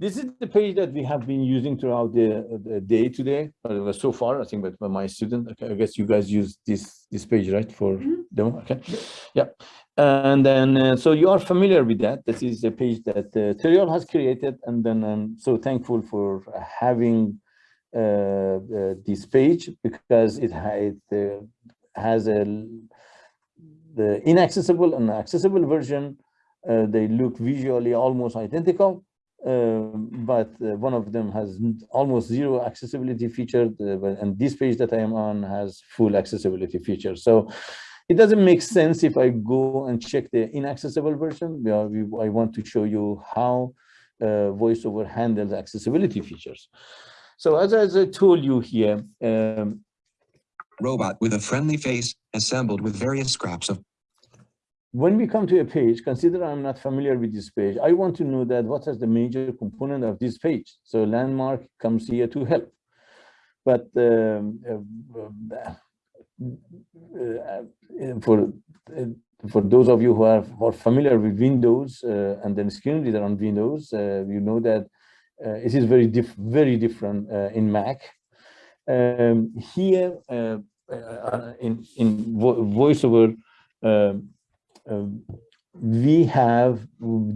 This is the page that we have been using throughout the, the day today, uh, so far, I think, but my student, okay, I guess you guys use this, this page, right, for demo, okay? Yeah, and then, uh, so you are familiar with that. This is a page that uh, Terrill has created, and then I'm so thankful for having uh, uh, this page because it, it uh, has a the inaccessible and accessible version. Uh, they look visually almost identical, um, but uh, one of them has almost zero accessibility feature, uh, and this page that I am on has full accessibility features. So it doesn't make sense if I go and check the inaccessible version. We are, we, I want to show you how uh, VoiceOver handles accessibility features. So as, as I told you here, um, Robot with a friendly face, assembled with various scraps of when we come to a page, consider I'm not familiar with this page. I want to know that what is the major component of this page. So landmark comes here to help. But um, uh, uh, for uh, for those of you who are, who are familiar with Windows uh, and then screen reader on Windows, uh, you know that uh, it is very diff very different in Mac. Um, here uh, uh, in in vo VoiceOver. um, um, we have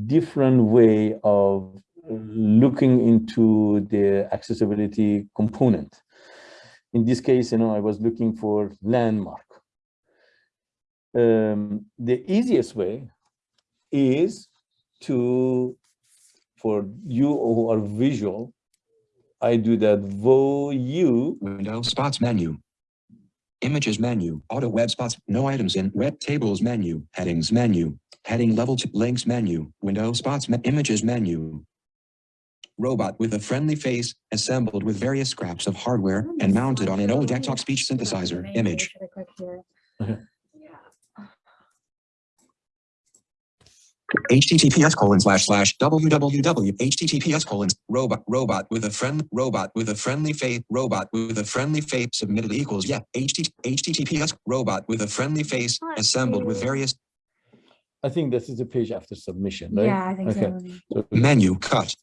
different way of looking into the accessibility component. In this case, you know, I was looking for landmark. Um, the easiest way is to, for you who are visual, I do that vo u window spots menu. Images menu, auto web spots, no items in web tables menu, headings menu, heading level two links menu, window spots, me- images menu. Robot with a friendly face, assembled with various scraps of hardware and mounted on an old desktop speech synthesizer image. Https colon slash slash www https colon robot robot with a friend robot with a friendly face robot with a friendly face submitted equals yeah HTT, https robot with a friendly face assembled with various I think this is a page after submission, right? Yeah, I think Okay. so. So menu cut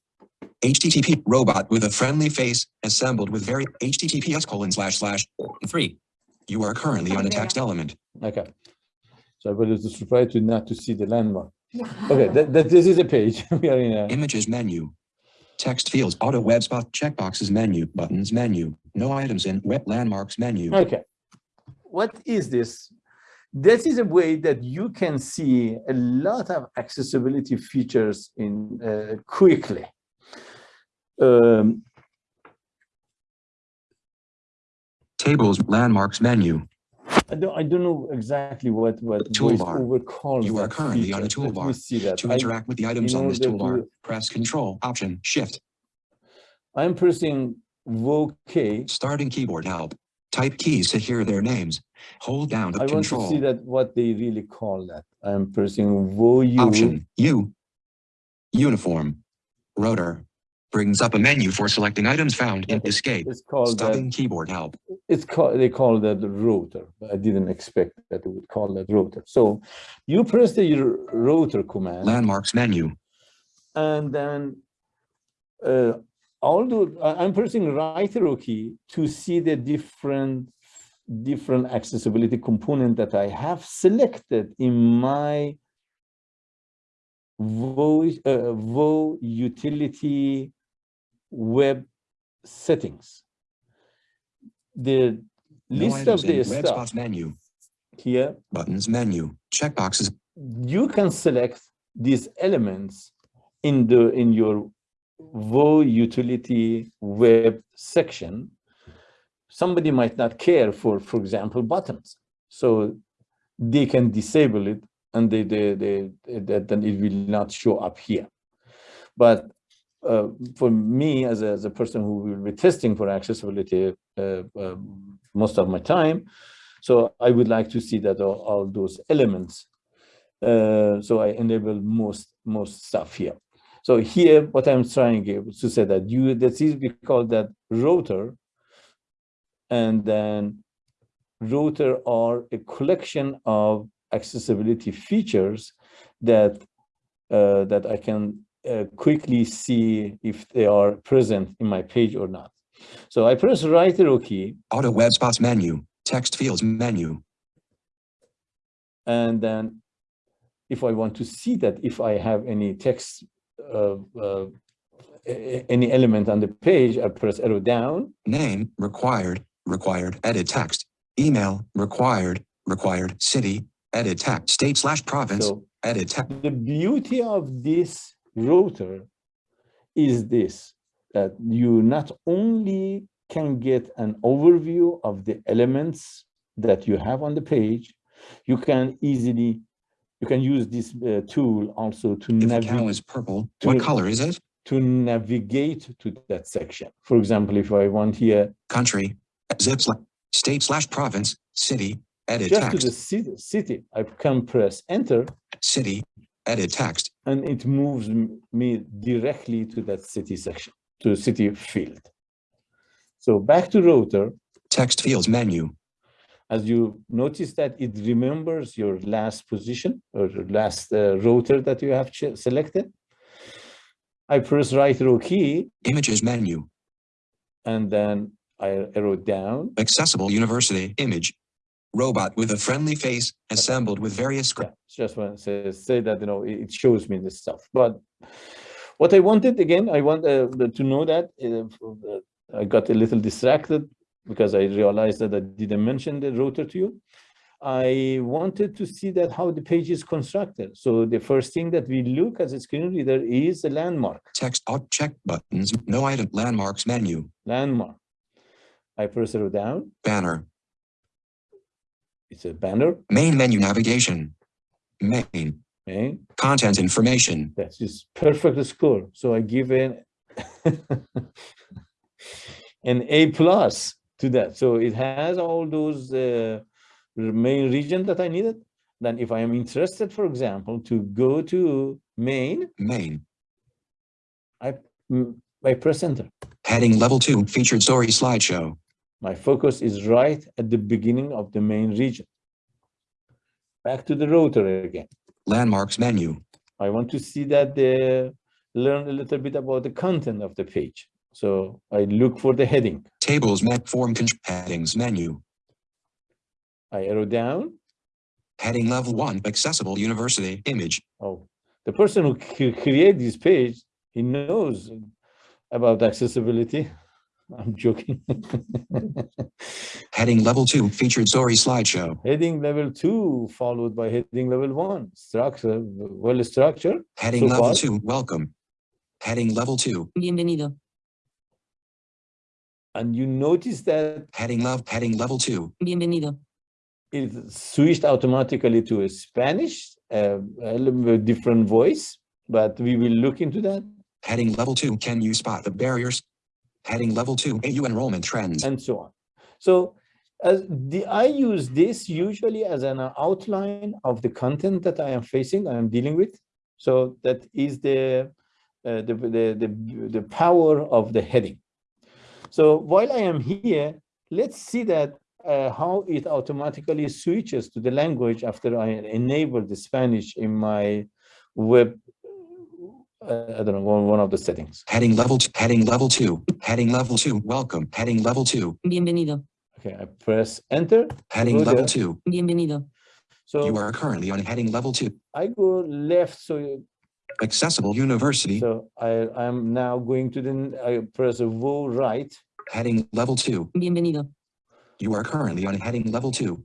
http robot with a friendly face assembled with very https colon slash slash three you are currently on a text element Okay. So I was surprised to not to see the landmark. Okay, that, that this is a page. We are in a, images menu text fields auto web spot checkboxes menu buttons menu no items in web landmarks menu okay. What is this? This is a way that you can see a lot of accessibility features in uh, quickly. Um, tables landmarks menu I don't, I don't know exactly what, what Toolbar. VoiceOver calls You are currently on a feature. Let me toolbar. see that. To I- interact with the items on this toolbar, to- press Control, Option, Shift, I'm pressing VOK. starting keyboard help. Type keys to hear their names. Hold down the I want to see that what they really call that. I'm pressing VOU. Option, U, Uniform, Rotor, Brings up a menu for selecting items found in escape. It's called that, keyboard help. it's called, they call that the router. I didn't expect that they would call that router. So you press the router command Landmarks menu. and then uh, although I- I'm pressing right arrow key to see the different different accessibility component that I have selected in my voice uh, Vo utility web settings. The No list of the stuff menu. here Buttons menu. Checkboxes. you can select these elements in the in your Vo utility web section. Somebody might not care for, for example, buttons. So they can disable it and they, they, they, that then it will not show up here. But uh, for me, as a, as a person who will be testing for accessibility uh, um, most of my time, so I would like to see that all, all those elements uh, so I enable most most stuff here. So here, what I'm trying to say that you that is we call that router, and then router are a collection of accessibility features that uh, that I can uh, quickly see if they are present in my page or not. So I press right arrow key, Auto web spots menu. Text fields menu. and then if I want to see that if I have any text, uh, uh, any element on the page, I press arrow down, Name required. Required. Edit text. Email required. Required. City. Edit text. State slash province. so Edit text. the beauty of this router is this, that you not only can get an overview of the elements that you have on the page, you can easily, you can use this uh, tool also to If the cow navigate, is purple, to- what color is it? to navigate to that section. For example, if I want here, Country. Zip slash. State slash province. City. Edit just to the city, city, I can press enter City. Edit text. And it moves me directly to that city section, to the city field. So back to router, Text fields menu. as you notice that it remembers your last position or last uh, router that you have selected. I press right arrow key Images menu. and then I arrow down. Accessible University image. Robot with a friendly face assembled with various Yeah, just want to say, say that, you know, it it shows me this stuff. But what I wanted, again, I want uh, to know that uh, uh, I got a little distracted because I realized that I didn't mention the router to you. I wanted to see that how the page is constructed. So the first thing that we look as a screen reader is a landmark, Text out check buttons. No item landmarks menu. landmark. I press it down, Banner. It's a banner, Main menu navigation. Main. Main. Content information. That's just perfect score. So I give an an A plus to that. So it has all those uh, main region that I needed. Then if I am interested, for example, to go to main, Main. mm, I press enter. Heading level two featured story slideshow. My focus is right at the beginning of the main region. Back to the router again. Landmarks menu. I want to see that they learn a little bit about the content of the page. So I look for the heading. Tables map, form headings menu. I arrow down. Heading level one accessible university image. Oh, the person who cre- create this page, he knows about accessibility. I'm joking. Heading level two featured story slideshow. heading level two followed by heading level one. Structure, well structured. Heading So level far? two welcome. Heading level two. Bienvenido. And you notice that Heading level heading level two. Bienvenido. it switched automatically to a Spanish, uh, a little bit different voice, but we will look into that. Heading level two. Can you spot the barriers? Heading level two. AU enrollment trends. and so on. So as the, I use this usually as an outline of the content that I am facing, I am dealing with. So that is the uh, the, the, the, the power of the heading. So while I am here, let's see that uh, how it automatically switches to the language after I enable the Spanish in my web, I don't know, one, one of the settings. Heading level, two, heading level two, heading level two, welcome, heading level two, Bienvenido. Okay, I press enter. heading level there. two. Bienvenido. So You are currently on heading level two. I go left, so you- Accessible University, so I I'm now going to the I press a go right. heading level two. Bienvenido. You are currently on heading level two.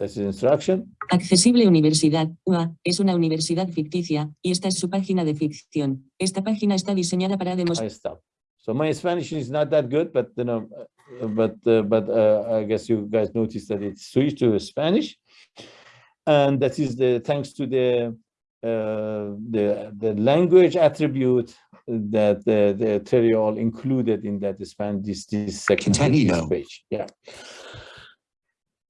That's the instruction. Accesible Universidad, UA, es una universidad ficticia, y esta es su página de ficción. Esta página está diseñada para demostrar. I stop. So my Spanish is not that good, but you know, uh, but uh, but uh, I guess you guys noticed that it switched to Spanish, and that is the thanks to the uh, the the language attribute that the the Terrill included in that span this this section this page. Yeah.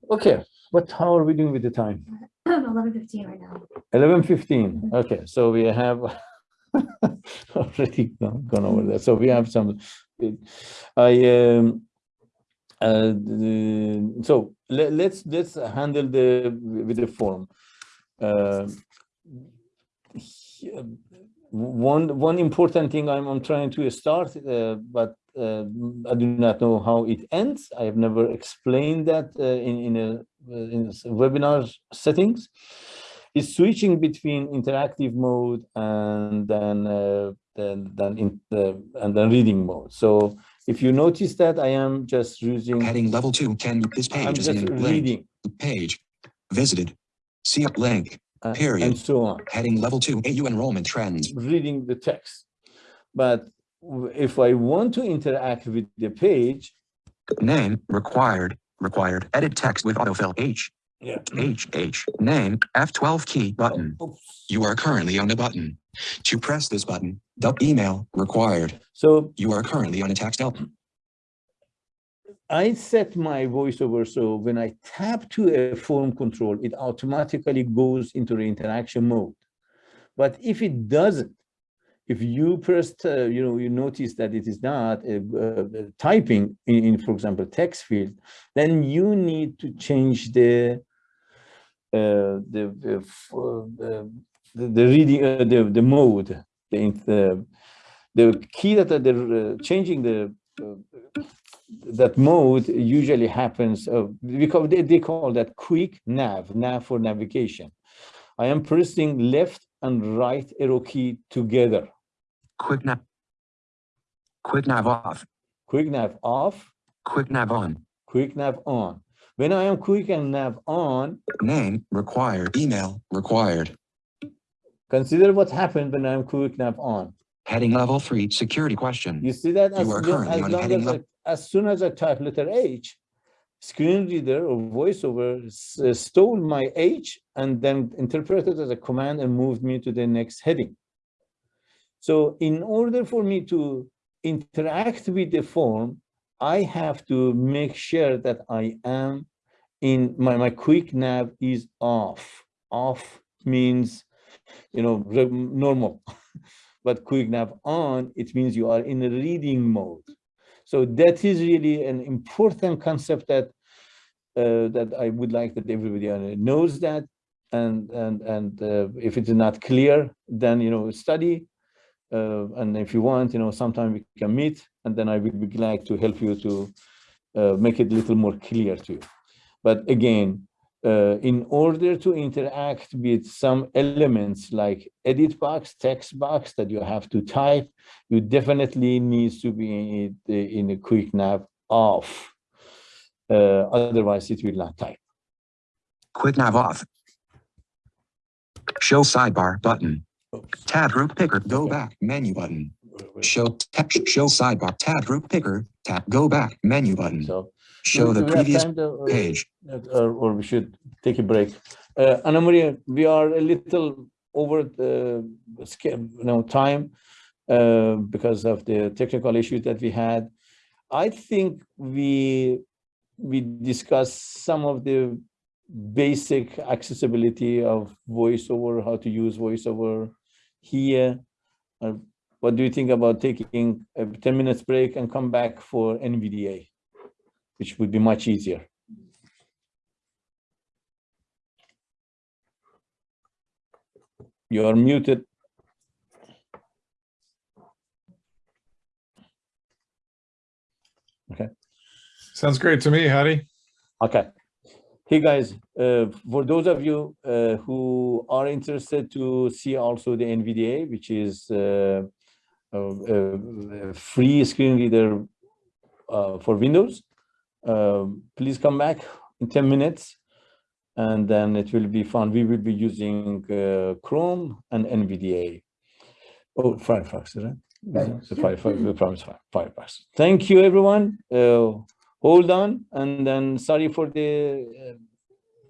Okay, what how are we doing with the time? Eleven fifteen right now. Eleven fifteen, okay, so we have already gone over that, so we have some, I, um, uh, so let, let's, let's handle the, with the form. Uh, One, one important thing I'm, I'm trying to start, uh, but uh, I do not know how it ends. I have never explained that uh, in, in a, in s- webinar settings is switching between interactive mode and then uh, then then in the and then reading mode. So if you notice that I am just using Heading level two, can, this I'm page is just in reading page, visited, see up link, uh, period. and so on, heading level two, AU enrollment trends. reading the text. But if I want to interact with the page, Name, required, required, edit text with autofill, H, yeah. H, H, name, F12 key button. Oops. You are currently on a button. To press this button, the email, required. So You are currently on a text help. I set my voiceover so when I tap to a form control, it automatically goes into the interaction mode. But if it doesn't, if you first, uh, you know, you notice that it is not uh, uh, typing in, in, for example, text field, then you need to change the uh, the the, uh, the the reading uh, the the mode. The the key that they're changing the that mode usually happens because they, they call that quick nav nav for navigation. I am pressing left and right arrow key together Quick nav. Quick nav off, quick nav off quick nav on. quick nav on when i am quick and nav on Name, required, email, required. consider what happened when i'm quick nav on Heading level three, security question. You see that as, You are as on long as, I, as soon as I type letter H, screen reader or voiceover uh, stole my H and then interpreted as a command and moved me to the next heading. So in order for me to interact with the form, I have to make sure that I am in my, my quick nav is off. Off means, you know, normal. but quick nav on, it means you are in a reading mode. So that is really an important concept that uh, that I would like that everybody knows that. And and and uh, if it is not clear, then you know study. Uh, and if you want, you know, sometime we can meet, and then I will be glad to help you to uh, make it a little more clear to you. But again, uh, in order to interact with some elements like edit box, text box that you have to type, you definitely needs to be in, in a quick nav off. Uh, otherwise, it will not type. Quick nav off. Show sidebar button. Tab group picker, go back, menu button. Show, tab, show sidebar, tab group picker, tap, go back, menu button. So Show the previous to, uh, page. uh, Or, or we should take a break. Uh, Anna Maria, we are a little over the scale, you know, time uh, because of the technical issues that we had. I think we we discussed some of the basic accessibility of voiceover, how to use voiceover here. Uh, what do you think about taking a 10 minutes break and come back for NVDA, which would be much easier? You are muted. Okay. Sounds great to me, Hadi. Okay. Hey, guys, uh, for those of you uh, who are interested to see also the NVDA, which is uh, a, a- free screen reader uh, for Windows, um, please come back in 10 minutes and then it will be fun. We will be using uh, Chrome and NVDA. Oh, Firefox, right? Firefox. Firefox, Firefox, Firefox. Thank you, everyone. Uh, hold on, and then sorry for the, uh,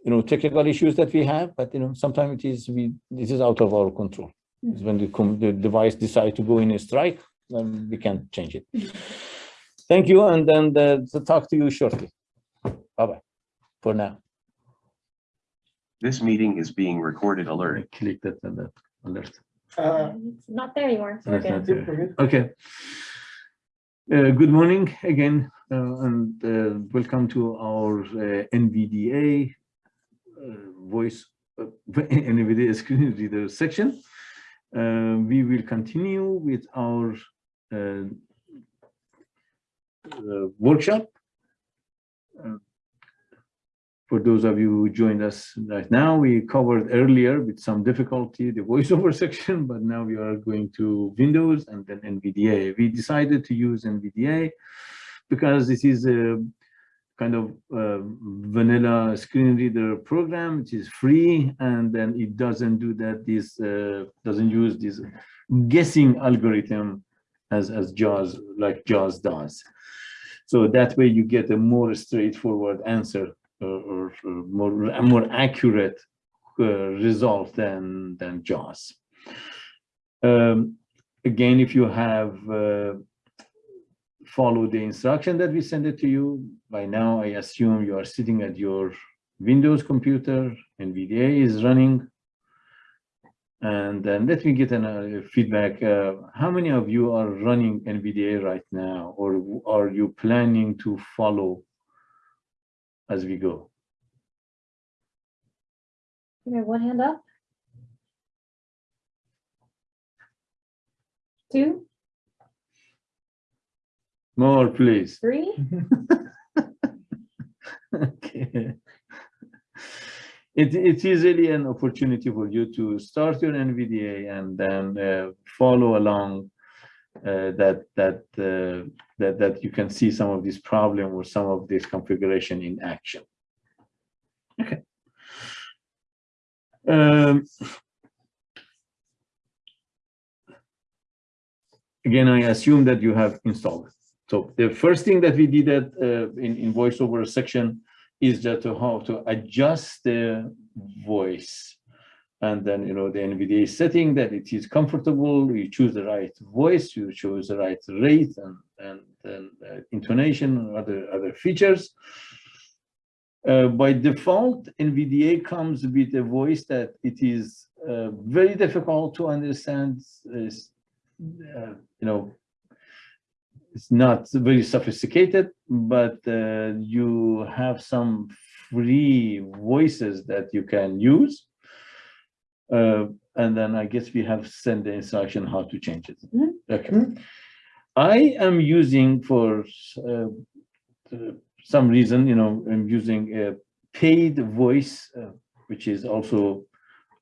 you know, technical issues that we have, but you know, sometimes it is we this is out of our control. It's when the, the device decide to go in a strike, then we can't change it. Thank you, and then the, to talk to you shortly. Bye bye. For now. This meeting is being recorded alert. I clicked that and that alert. Uh, It's not there anymore, so we're That's good. not we're. Okay. Uh, Good morning again, uh, and uh, welcome to our uh, NVDA uh, voice, uh, NVDA screen reader section. Uh, We will continue with our uh, uh, workshop. Uh, For those of you who joined us right now, we covered earlier with some difficulty the voiceover section, but now we are going to Windows and then NVDA. We decided to use NVDA because this is a kind of uh, vanilla screen reader program, which is free, and then it doesn't do that. This uh, doesn't use this guessing algorithm as as JAWS like JAWS does. So that way you get a more straightforward answer or, or, or more a more accurate uh, result than than JAWS. Um, again, if you have followed the instruction that we send it to you, by now I assume you are sitting at your Windows computer, NVDA is running. And then let me get a uh, feedback. Uh, how many of you are running NVDA right now, or are you planning to follow as we go? One hand up. Two, More, please. three, Okay. It, it is really an opportunity for you to start your NVDA and then uh, follow along uh, that that uh, that that you can see some of this problem or some of this configuration in action. Okay. Um, again, I assume that you have installed it. So the first thing that we did at, uh, in, in voiceover section is just to how to adjust the voice. And then, you know, the NVDA setting that it is comfortable, you choose the right voice, you choose the right rate and, and, and uh, intonation and other, other features. Uh, by default, NVDA comes with a voice that it is uh, very difficult to understand, is, uh, you know, it's not very sophisticated, but uh, you have some free voices that you can use. Uh, and then I guess we have sent the instruction how to change it. Mhm. Okay. I am using for uh, some reason, you know, I'm using a paid voice, uh, which is also,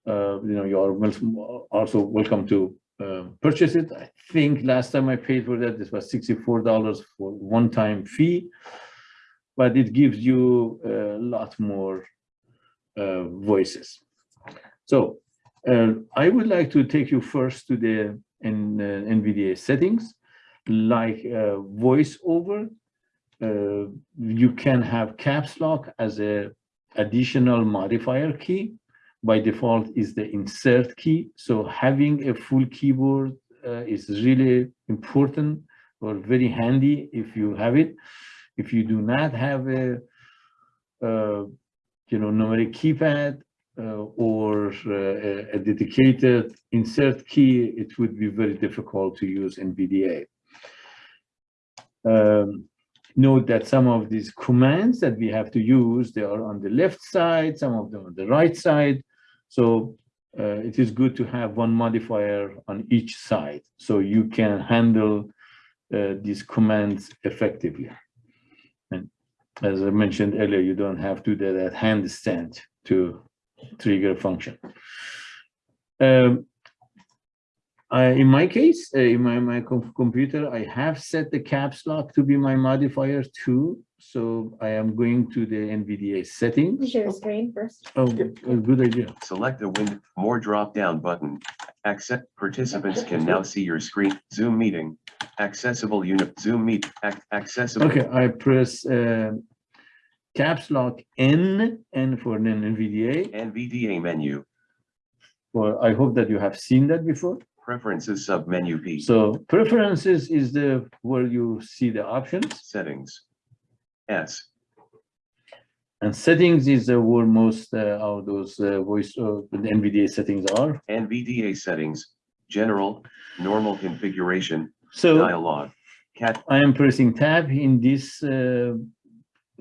uh, you know, you are also welcome to uh, purchase it. I think last time I paid for that, this was sixty-four dollars for one-time fee. But it gives you a lot more uh, voices. So uh, I would like to take you first to the N- uh, NVDA settings, like uh, voiceover. Uh, you can have caps lock as a additional modifier key by default is the insert key. So having a full keyboard uh, is really important or very handy if you have it. If you do not have a, uh, you know, numeric keypad, uh, or uh, a a dedicated insert key, it would be very difficult to use NVDA. Um, Note that some of these commands that we have to use, they are on the left side, some of them on the right side. So uh, it is good to have one modifier on each side, so you can handle uh, these commands effectively. And as I mentioned earlier, you don't have to do that handstand to trigger a function. Um, I, in my case, uh, in my, my com- computer, I have set the caps lock to be my modifier too. So I am going to the NVDA settings. Share your screen first. Oh, a good idea. Select the Win More drop-down button. Accept participants can now see your screen. Zoom meeting. Accessible unit. Zoom meet. Ac- Accessible. Okay, I press uh, caps lock N, N for the NVDA. NVDA menu. Well, I hope that you have seen that before. Preferences sub-menu P. So preferences is the, where you see the options. Settings. S. And settings is uh, where most uh, of those uh, voice, uh, the NVDA settings are. NVDA settings. General. Normal configuration. So Dialog. Cat. I am pressing tab in this uh,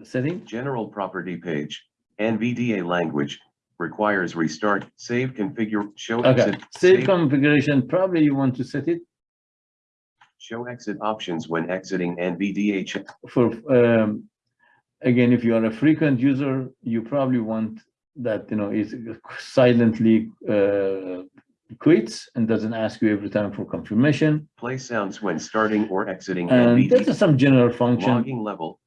setting. General property page. NVDA language. Requires restart. Save configure. Show Okay, exit. save configuration, probably you want to set it Show exit options when exiting NVDA. for, um, again, if you are a frequent user, you probably want that, you know, is silently uh, quits and doesn't ask you every time for confirmation. Play sounds when starting or exiting And NVDA. is some general function. Logging level.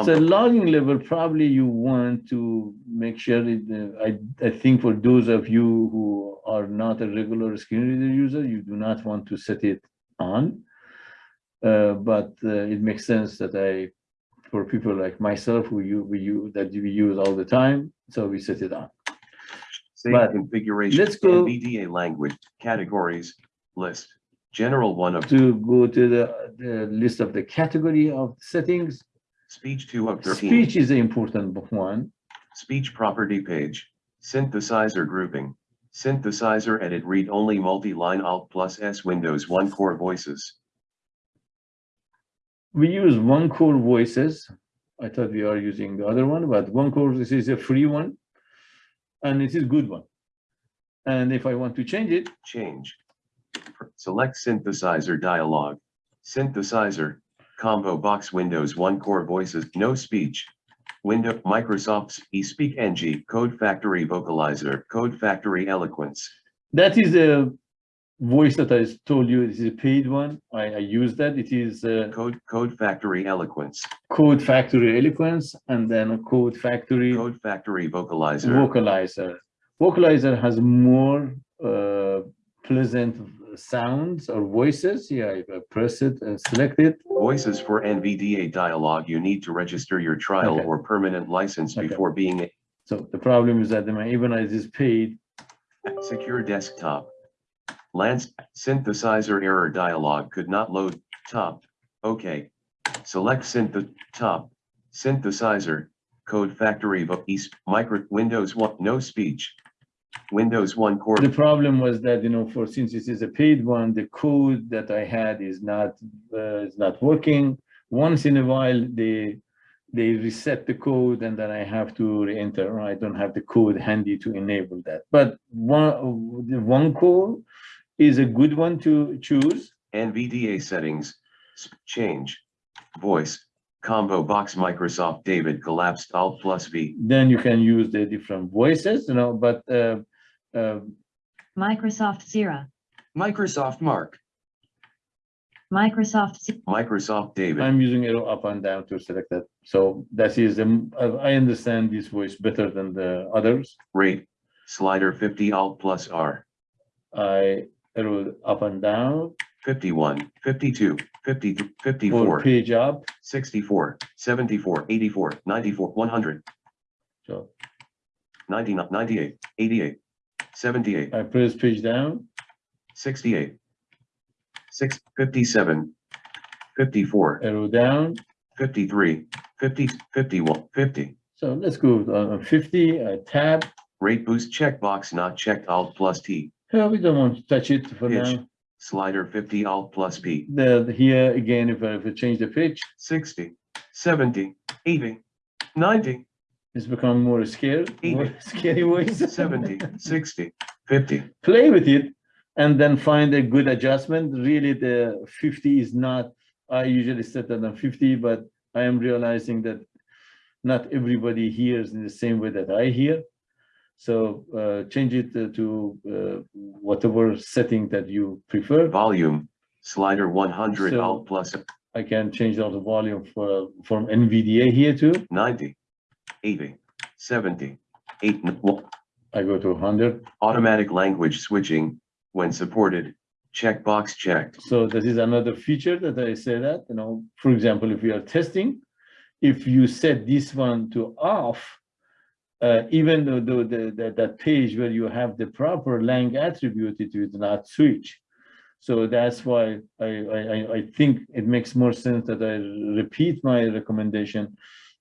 So logging level, probably you want to make sure it, uh, I, I think for those of you who are not a regular screen reader user, you do not want to set it on. Uh, but uh, it makes sense that I, for people like myself, who you, we use, that we use all the time, so we set it on. Save but configuration. let's go- NVDA language, categories, list, general one of To go to the, the list of the category of settings, speech two of thirteen. speech is the important one. Speech property page, synthesizer grouping, synthesizer edit read only multi-line alt plus S Windows one core voices. we use one core voices. I thought we are using the other one, but one core this is a free one. And it is good one. And if I want to change it, Change. Select synthesizer dialog. Synthesizer, combo box Windows one core voices, no speech. Window, Microsoft's eSpeak NG, Code Factory Vocalizer, Code Factory Eloquence. that is a voice that I told you, this is a paid one. I, I use that. It is uh, Code, Code Factory Eloquence, Code Factory Eloquence and then Code Factory Code Factory Vocalizer, Vocalizer. Vocalizer has more uh, pleasant sounds or voices. Yeah, I press it and select it, Voices for NVDA dialog. You need to register your trial Okay. or permanent license Okay. before being So the problem is that my- even as is paid, secure desktop. Lance synthesizer error dialog could not load top. Okay. Select synth top synthesizer code factory vo- east micro Windows one no speech. Windows one core the problem was that, you know, for since this is a paid one, the code that I had is not, uh, is not working. Once in a while, they, they reset the code and then I have to re-enter. I don't have the code handy to enable that. But one, the one core is a good one to choose. NVDA settings change voice combo box Microsoft David collapsed alt plus V. Then you can use the different voices, you know, but uh, uh, Microsoft Zira, Microsoft Mark. Microsoft Z- Microsoft David. I'm using arrow up and down to select that. So that is, um, I I understand this voice better than the others. rate. Slider 50 alt plus R. I arrow up and down 51 52 53 for 54 page up. 64 74 84 94 100 So 99 98 88 78 I press page down. 68 6 57 54 arrow down. 53 50 51 50 So let's go on fifty, I tab, Rate boost checkbox not checked Alt plus T. Yeah, we don't want to touch it for Pitch. now. Slider 50 Alt plus P. The, here again, if I, if I change the pitch, 60, 70, 80, 90, it's become more scary, more scary voice. 70, 60, 50. Play with it and then find a good adjustment. Really, the fifty is not, I usually set that on fifty, but I am realizing that not everybody hears in the same way that I hear. So uh, change it to- to uh, whatever setting that you prefer. Volume. Slider 100 So- Alt plus I can change all the volume for, from NVDA here too. 90, 80, 70, 8. I go to hundred. Automatic language switching when supported. Checkbox checked. So this is another feature that I say that, you know, for example, if we are testing, if you set this one to off, uh, even though the, the, that- that page where you have the proper lang attribute, it will not switch. So that's why I, I, I- I think it makes more sense that I repeat my recommendation.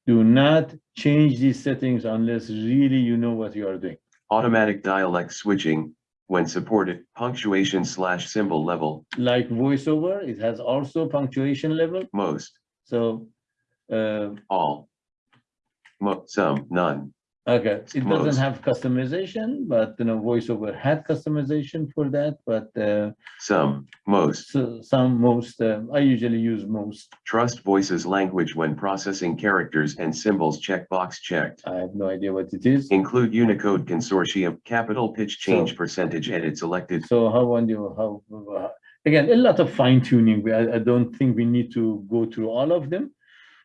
Do not change these settings unless really you know what you are doing. Automatic dialect switching when supported. Punctuation slash symbol level. Like voiceover, it has also punctuation level, Most. so uh, All. Mo, some, none. Okay, it Most. doesn't have customization, but you know, voiceover had customization for that, but uh, Some, most. so some most, uh, I usually use most. Trust voices language when processing characters and symbols checkbox checked. I have no idea what it is. Include Unicode Consortium, capital pitch change So- percentage edit selected. So how on you, how, again, a lot of fine tuning. I, I don't think we need to go through all of them.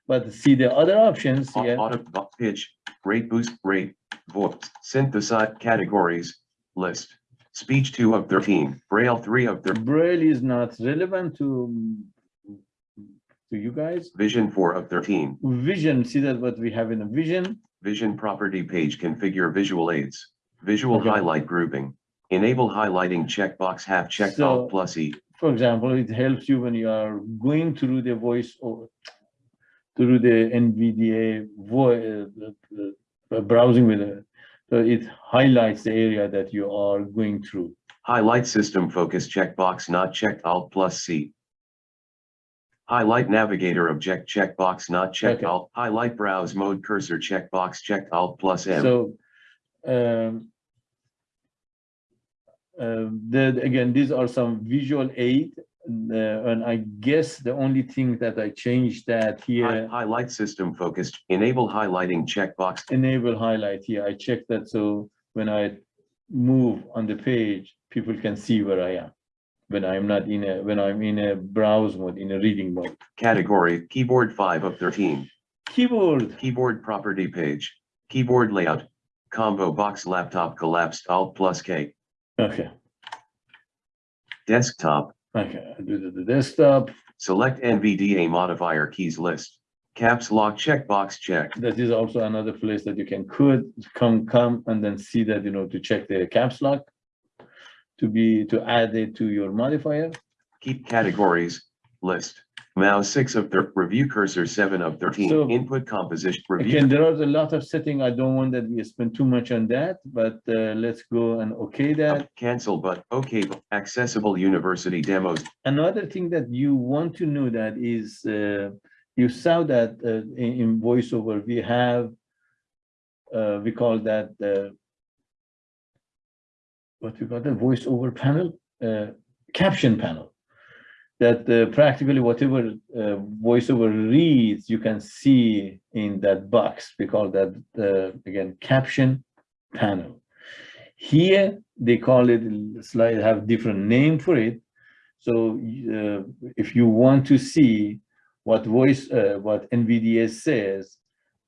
But see the other options, Au- yeah, Auto, pitch, rate boost, rate, voice, synthesize categories, list. Speech two of thirteen, Braille three of thirteen, Braille is not relevant to to you guys. Vision four of thirteen. Vision, see that what we have in a vision, Vision property page configure visual aids. Visual Okay. highlight grouping. Enable highlighting checkbox half checked So- alt plus E. for example, it helps you when you are going through the voice or through the NVDA voice browsing with it. So it highlights the area that you are going through. Highlight system focus checkbox not checked alt plus C. Highlight navigator object checkbox not checked Okay. alt. Highlight browse mode cursor checkbox checked alt plus M. So um, um, the, again, these are some visual aid. Uh, and I guess the only thing that I changed that Hi- here, Highlight system focused, enable highlighting checkbox, enable highlight here. I checked that. So when I move on the page, people can see where I am. When I'm not in a, when I'm in a browse mode, in a reading mode. category, keyboard five of thirteen, Keyboard, keyboard property page, keyboard layout, combo box laptop collapsed alt plus K, okay, desktop, okay, do the- the desktop. select NVDA modifier keys list, caps lock checkbox checked, That is also another place that you can could come, come and then see that, you know, to check the caps lock. To be, to add it to your modifier. keep categories, list, mouse six of thir- review cursor seven of thirteen, So- input composition, review, Again, there are a lot of setting. I don't want that we spend too much on that, but uh, let's go and okay that. cancel but, okay, accessible university demos, Another thing that you want to know that is, uh, you saw that uh, in in voiceover, we have, uh, we call that, uh, what we call the voiceover panel, uh, caption panel. That uh, practically whatever uh, voiceover reads, you can see in that box. We call that, uh, again, caption panel. Here, they call it, slide have different name for it. So uh, if you want to see what voice, uh, what NVDA says,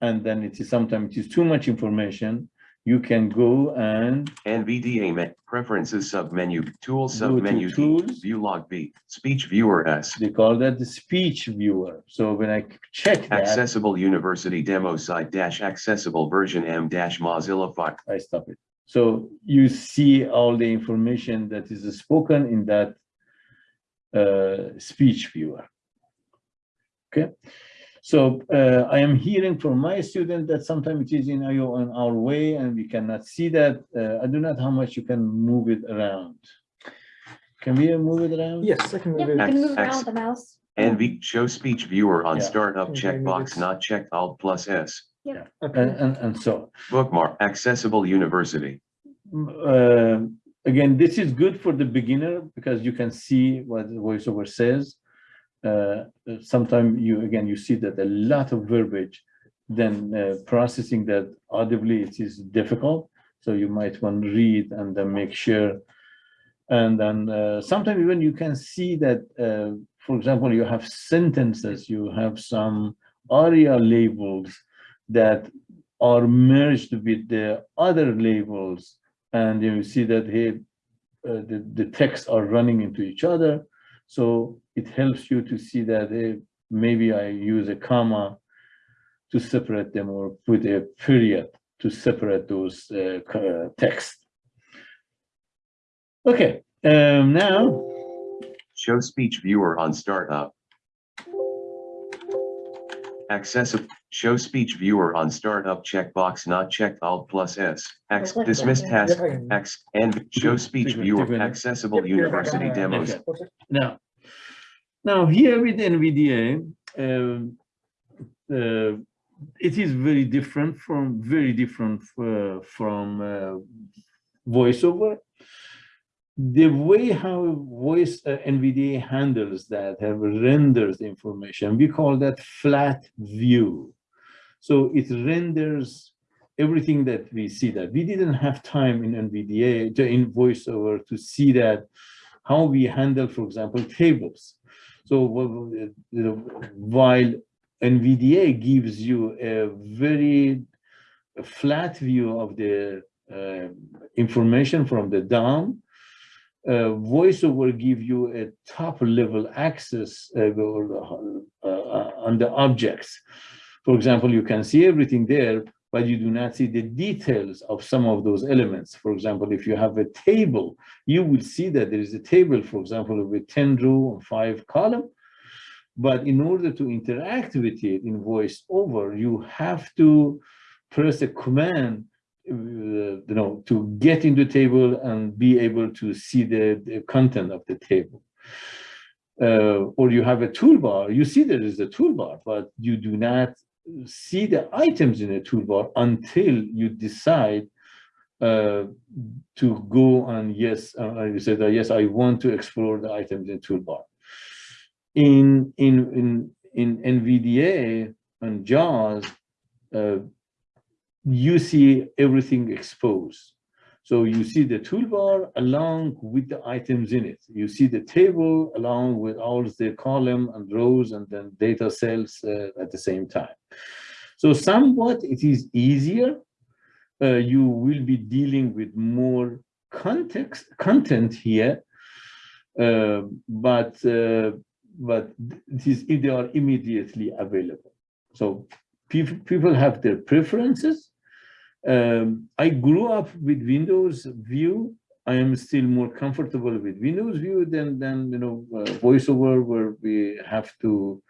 and then it is sometimes it is too much information, you can go and NVDA preferences submenu, tools Go to submenu, Tools. view log B, speech viewer S. they call that the speech viewer. So when I check that, Accessible University demo site dash accessible version M dash Mozilla Fi- I stop it. So you see all the information that is spoken in that uh, speech viewer. Okay, So uh, I am hearing from my student that sometimes it is in IO on our way and we cannot see that. Uh, I do not how much you can move it around. Can we move it around? Yes, I can move you it. can move around X. with the mouse. NV, show speech viewer on Yeah. startup checkbox not checked Alt plus S. Yeah. Okay. and, and so, Bookmark, accessible university. uh, again, this is good for the beginner because you can see what the voiceover says. Uh, sometimes you, again, you see that a lot of verbiage, then uh, processing that audibly, it is difficult. So you might want to read and then make sure. And then uh, sometimes even you can see that, uh, for example, you have sentences, you have some aria labels that are merged with the other labels and you see that here uh, the, the texts are running into each other so it helps you to see that hey, maybe i use a comma to separate them or put a period to separate those uh, co- text okay um now Show speech viewer on startup. Accessible, show speech viewer on startup checkbox not checked Alt plus S. X, dismiss task, Yep, I can- X, and show speech viewer, accessible Yep, you're back on university demos. Okay. Now, now here with NVDA, um, uh, it is very different from, very different uh, from uh, voiceover. The way how voice uh, NVDA handles that, have renders information, we call that flat view. So it renders everything that we see that. We didn't have time in NVDA, to, in voiceover to see that how we handle, for example, tables. So while NVDA gives you a very flat view of the uh, information from the DOM, uh, VoiceOver give you a top level access uh, uh, uh, on the objects. For example, you can see everything there, but you do not see the details of some of those elements. For example, if you have a table, you will see that there is a table, for example, with 10 row and five column. But in order to interact with it in VoiceOver, you have to press a command, you know, to get into the table and be able to see the, the content of the table. Uh, or you have a toolbar, you see there is a toolbar, but you do not see the items in the toolbar until you decide uh, to go on yes, uh, you said, uh, yes, I want to explore the items in toolbar. In, in, in, in NVDA and JAWS, uh, you see everything exposed. So you see the toolbar along with the items in it. You see the table along with all the column and rows and then data cells uh, at the same time. So somewhat it is easier. Uh, you will be dealing with more context content here, uh, but uh, but is they are immediately available. So people people have their preferences. Um, I grew up with Windows View. I am still more comfortable with Windows View than than you know uh, VoiceOver, where we have to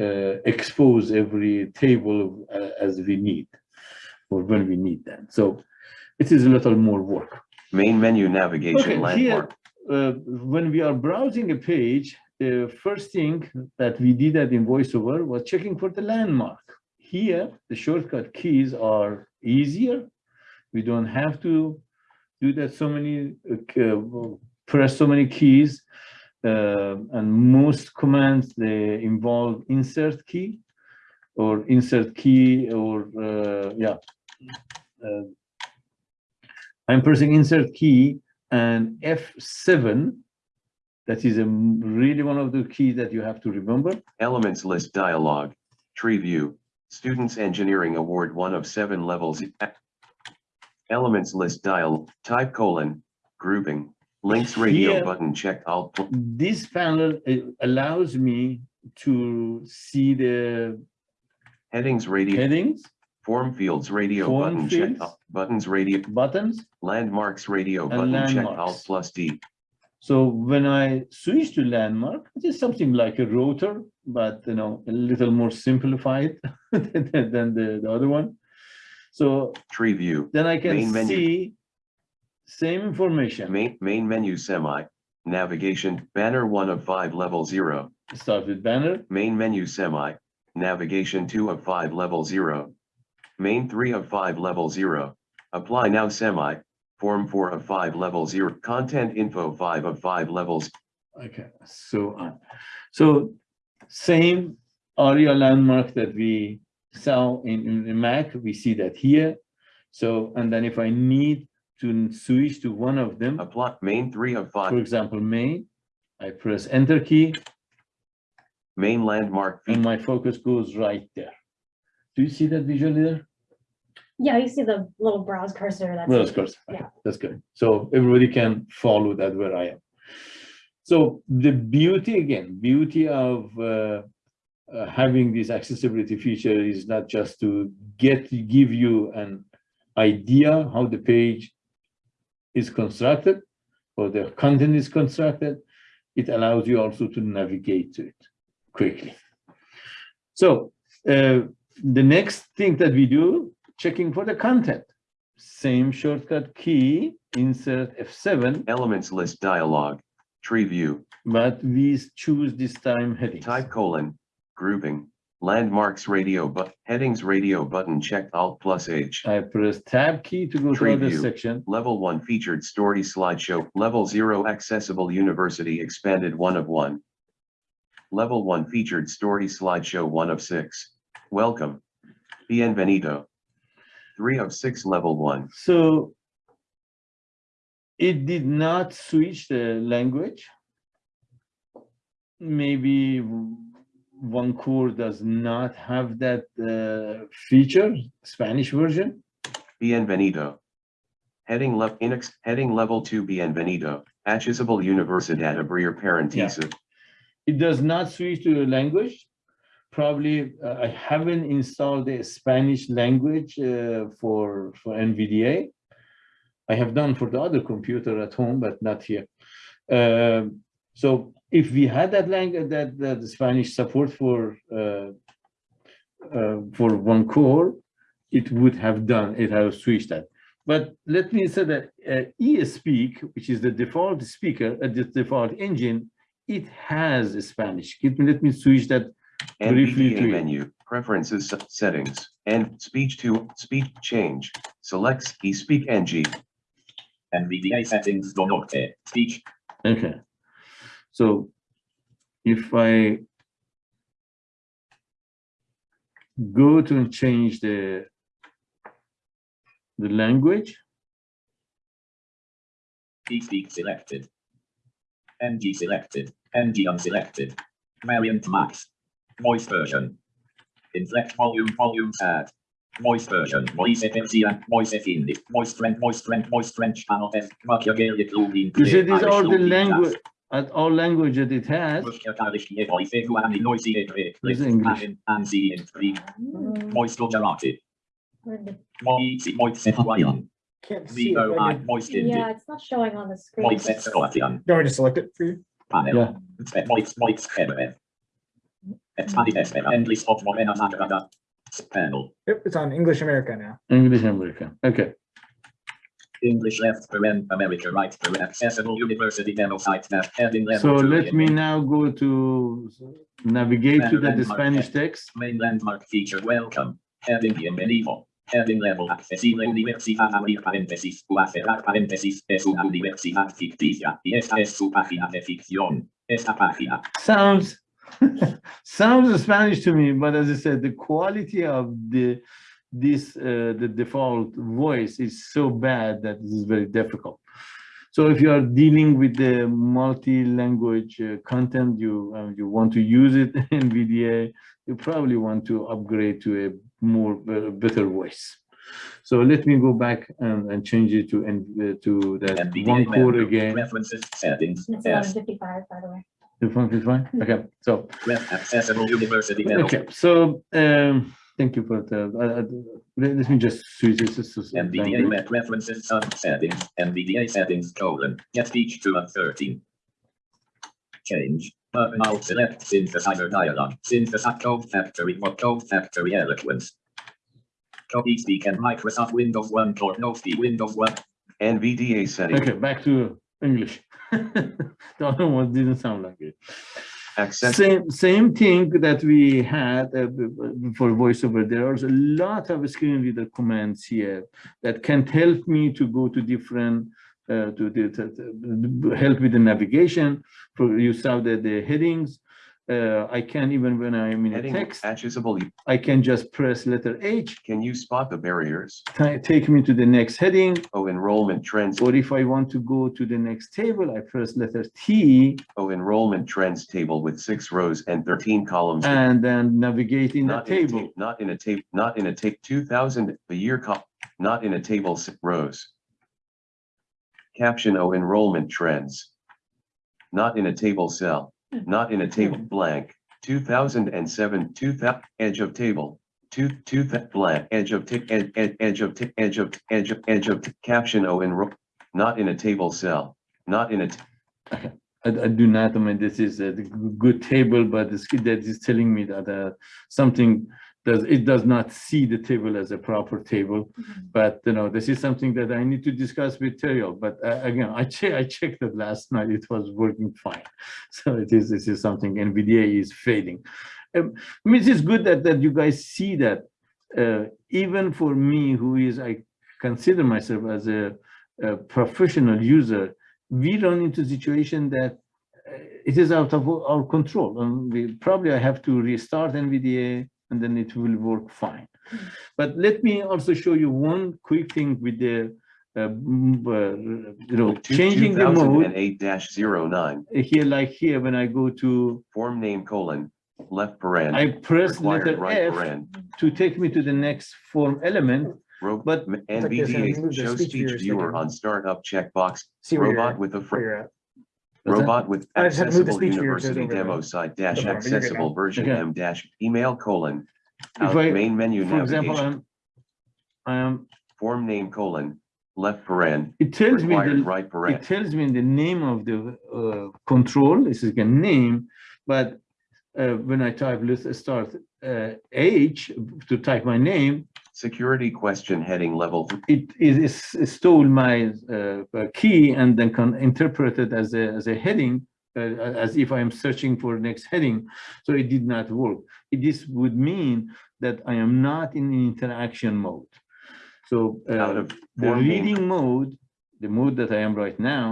uh, expose every table uh, as we need or when we need them. So it is a little more work. Main menu navigation Okay, here, landmark. uh, when we are browsing a page, the first thing that we did that in VoiceOver was checking for the landmark. Here, the shortcut keys are easier. We don't have to do that so many, uh, press so many keys. Uh, and most commands, they involve insert key or insert key or, uh, yeah. Uh, I'm pressing insert key and F7, that is a really one of the keys that you have to remember. Elements list dialog. Tree view. Students Engineering Award one of seven levels. Elements list dial, type colon, grouping. Links radio Here- button checked pl- This panel uh, allows me to see the Headings radio, headings, form fields radio Form button checked. fields. alt- Buttons radio, buttons. landmarks radio button checked alt plus D. So when I switch to landmark, it is something like a rotor but you know, a little more simplified than, than the, the other one. So Tree view, then I can Main menu. see same information. main, main menu semi, navigation, banner one of five, level zero. Start with banner, Main menu semi, navigation two of five, level zero. Main three of five, level zero. Apply now semi, form four of five, level zero, content info five of five levels, okay, so on. So same ARIA landmark that we saw in, in the Mac, we see that here. So, and then if I need to switch to one of them, apply, main three of five, for example, main, I press enter key main landmark, and my focus goes right there. Do you see that visually there? Yeah, you see the little browse cursor that's. Well, of course. Yeah. That's good. So everybody can follow that where I am. So the beauty again, beauty of uh, uh, having this accessibility feature is not just to get give you an idea how the page is constructed or the content is constructed. It allows you also to navigate to it quickly. So uh, the next thing that we do, checking for the content. Same shortcut key, insert F7, elements list dialog, tree view, but we choose this time headings. type colon, grouping, landmarks radio but, headings radio button checked alt plus H. I press tab key to go to Tree other view. section. Level one featured story slideshow, level zero accessible university expanded one of one. Level one featured story slideshow one of six. Welcome. Bienvenido. Three of six level one. So it did not switch the language. Maybe one core does not have that uh, feature, Spanish version. Bienvenido. Heading level Inex, heading level two Bienvenido. Accessible Universidad Abrir Parentesa. It does not switch to the language. Probably uh, I haven't installed the Spanish language uh, for, for NVDA. I have done for the other computer at home, but not here. Um, so if we had that language, that, that the Spanish support for uh, uh, for one core, it would have done, it have switched that. But let me say that uh, eSpeak, which is the default speaker, uh, the default engine, it has Spanish. Let me, let me switch that Briefly to it. menu, preferences settings, and speech to speech change. Selects eSpeak NG. NVDA settings do not norte. Speech. Okay. So if I go to change the the language, eSpeak selected. NG selected. NG unselected. Variant max. Voice version. Inflect volume volume add. Voice version. Voice FMC and voice FINDI. Voice strength, voice strength, voice strength channel F. Makia Gaelic Lubin. you see these are the language, at all language that it has. Voice noisy This is English. and see in three. Mm, Voice Gujarati. where'd the- Voice voice Hawaiian. Can't see it. VO I I can- voice Hindi. Yeah, it's not showing on the screen. Voice Scotian. Do you want me to select it for you? Panel. Yeah. Voice voice Hebrew. Expanded Esper. Endless of Morena Nagrada. Panel. Yep, it's on English America now. English America. Okay. English left paren, America right paren, accessible university demo site nav, heading level. So let me now go to navigate to the, the Spanish text. text. Main landmark feature welcome, heading bienvenido, heading level accesible universidad abrir paréntesis, o a cerrar paréntesis, es una universidad ficticia, y esta es su página de ficción. Esta página, Sounds sounds Spanish to me, but as I said, the quality of the this uh, the default voice is so bad that this is very difficult. So if you are dealing with the multi-language uh, content, you uh, you want to use it NVDA, you probably want to upgrade to a more uh, better voice. So let me go back and, and change it to and uh, to that one core again. References, settings, It's yes, eleven fifty-five, by the way. If one is fine. Okay, so ref accessible university demo. Okay, so, um, thank you for the, uh, uh, let let me just switch this to s- NVDA language. met references sub settings, NVDA settings colon, get speech to a thirteen. Change, Terminal select synthesizer dialog. Synthesize code factory or code factory eloquence. Copy speak and Microsoft Windows 1 or no speak Windows 1. NVDA setting. Okay, back to English. The other one didn't sound like it. Access. Same, same thing that we had uh, for voiceover. There are a lot of screen reader commands here that can help me to go to different, uh, to, to, to- to help with the navigation. For you saw the, the headings. Uh, I can even when I'm in a Heading text, accessible. I can just press letter H, Can you spot the barriers? ta- take me to the next heading. Oh, enrollment trends. Or if I want to go to the next table, I press letter T Oh, enrollment trends table with six rows and thirteen columns. and then navigate in the Not in a table. ta- Not in a tape, not in a tape, two thousand, the year not in a table six rows. Caption O enrollment trends. Not in a table cell, not in a table blank, two thousand and seven, two thou, edge of table. Two, two, blank, edge of tick, edge, edge, edge of tick, edge of, edge of, edge of, caption O enroll, not in a table cell, not in a, I, I do not, I mean, this is a good table, but it's that is telling me that uh, something does, it does not see the table as a proper table. But, you know, this is something that I need to discuss with Terrill, but uh, again, I che, I checked it last night, it was working fine. So it is, this is something NVDA is fading. Um, I mean, it's good that, that you guys see that, uh, even for me, who is, I consider myself as a, a professional user, we run into situation that uh, it is out of our our control. And we probably I have to restart NVDA and then it will work fine. But let me also show you one quick thing with the, uh, uh, you know, two changing the thousand and mode. eight dash zero nine, Here, like here, when I go to, form name colon, left paren. I press required letter right F paren. to take me to the next form element. Ro- But- m- It's like this, and we NVDA moved the show speech speech viewer viewer on startup checkbox, See robot with a where fr- you're at. What's that? robot with I just had to move the accessible speech viewer to university over there. demo site dash No problem, but you're good accessible version Okay. M dash email colon. If Out I, main menu for example, navigation, I'm, I am, form name colon, left paren, it tells me required the, right it paren. tells me the name of the uh, control, this is a name, but uh, when I type, let's start uh, H to type my name, Security question heading level, th- it is it stole my uh, uh, key and then can interpret it as a, as a heading, uh, as if I am searching for next heading. So it did not work. It- This would mean that I am not in interaction mode. So out uh, of the reading mode, the mode that I am right now,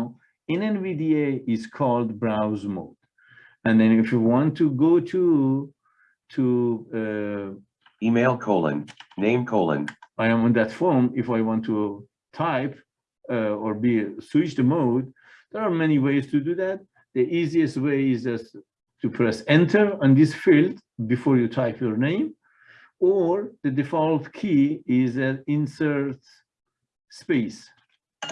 in NVDA is called browse mode. And then if you want to go to, to, email colon, name colon, I am on that form, if I want to type uh, or be, switch the mode, there are many ways to do that. The easiest way is just to press enter on this field before you type your name. Or the default key is an insert space.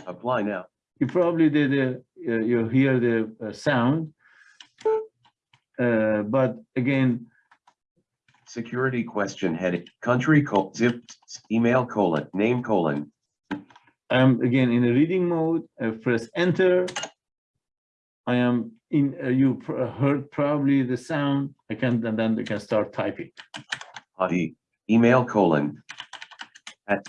apply now. you probably did, uh, uh, you hear the uh, sound. Uh, but again, Security question heading, country col, zip, email colon, name colon, I'm again in a reading mode, I press enter. I am in, uh, you pr- heard probably the sound, I can, and then I can start typing. Hadi, email colon. At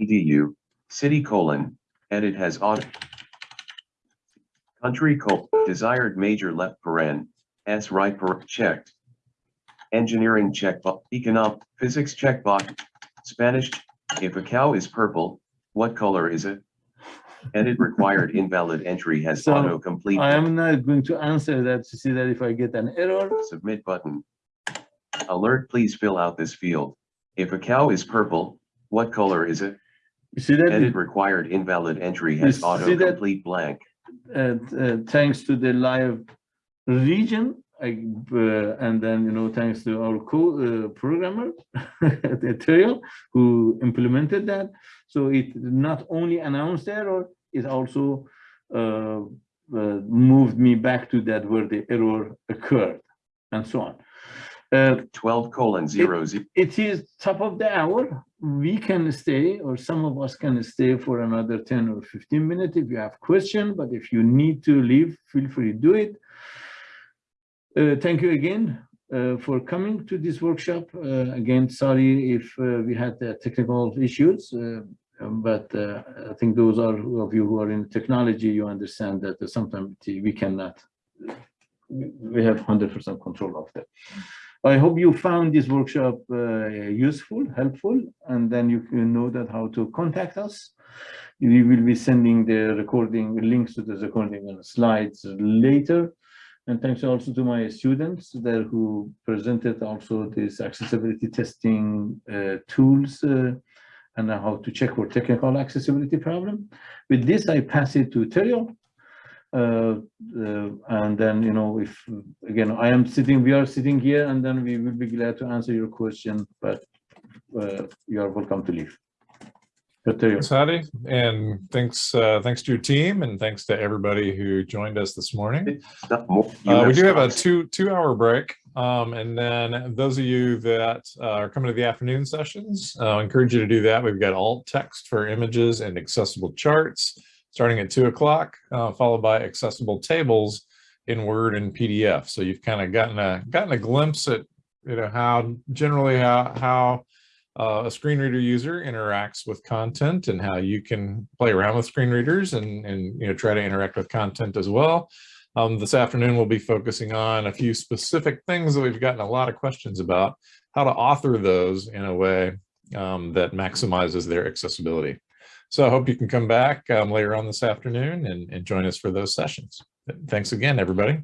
edu, city colon, edit has auto. Country col, desired major left paren, S right per, checked. Engineering checkbox, economic, physics checkbox, Spanish, if a cow is purple, what color is it? Edit required invalid entry has So, autocomplete. I am not going to answer that to see that if I get an error. Submit button. Alert, please fill out this field. If a cow is purple, what color is it? You see that? Edit required invalid entry has that? autocomplete blank. uh, uh, thanks to the live region, I, uh, and then, you know, thanks to our co uh, programmer, Ethereal, who implemented that. So it not only announced error, it also uh, uh, moved me back to that where the error occurred and so on. Uh, Twelve colon zero zero. it is top of the hour. We can stay, or some of us can stay for another 10 or 15 minutes if you have question, but if you need to leave, feel free to do it. Uh, thank you again uh, for coming to this workshop. Uh, again, sorry if we had technical issues, um, but I think those are of you who are in technology, you understand that sometimes we cannot, we we have 100% control of that. I hope you found this workshop uh, useful, helpful, and then you can know that how to contact us. We will be sending the recording links to the recording and slides later. And thanks also to my students there who presented also this accessibility testing uh, tools uh, and how to check for technical accessibility problem. With this, I pass it to Terrill. Uh, uh, and then, you know, if, again, I am sitting, we are sitting here, and then we will be glad to answer your question, but uh, you are welcome to leave. But Terrill. Thanks, Hadi, and thanks, uh, thanks to your team and thanks to everybody who joined us this morning. Stop more- you Uh, we do have a two, two hour break. Um, and then those of you that uh, are coming to the afternoon sessions, uh, I encourage you to do that. We've got alt text for images and accessible charts starting at two o'clock, uh, followed by accessible tables in Word and PDF. So you've kind of gotten a, gotten a glimpse at, you know, how generally how, how uh, a screen reader user interacts with content and how you can play around with screen readers and, and, you know, try to interact with content as well. Um, this afternoon, we'll be focusing on a few specific things that we've gotten a lot of questions about, how to author those in a way um, that maximizes their accessibility. So I hope you can come back um, later on this afternoon and, and join us for those sessions. Thanks again, everybody.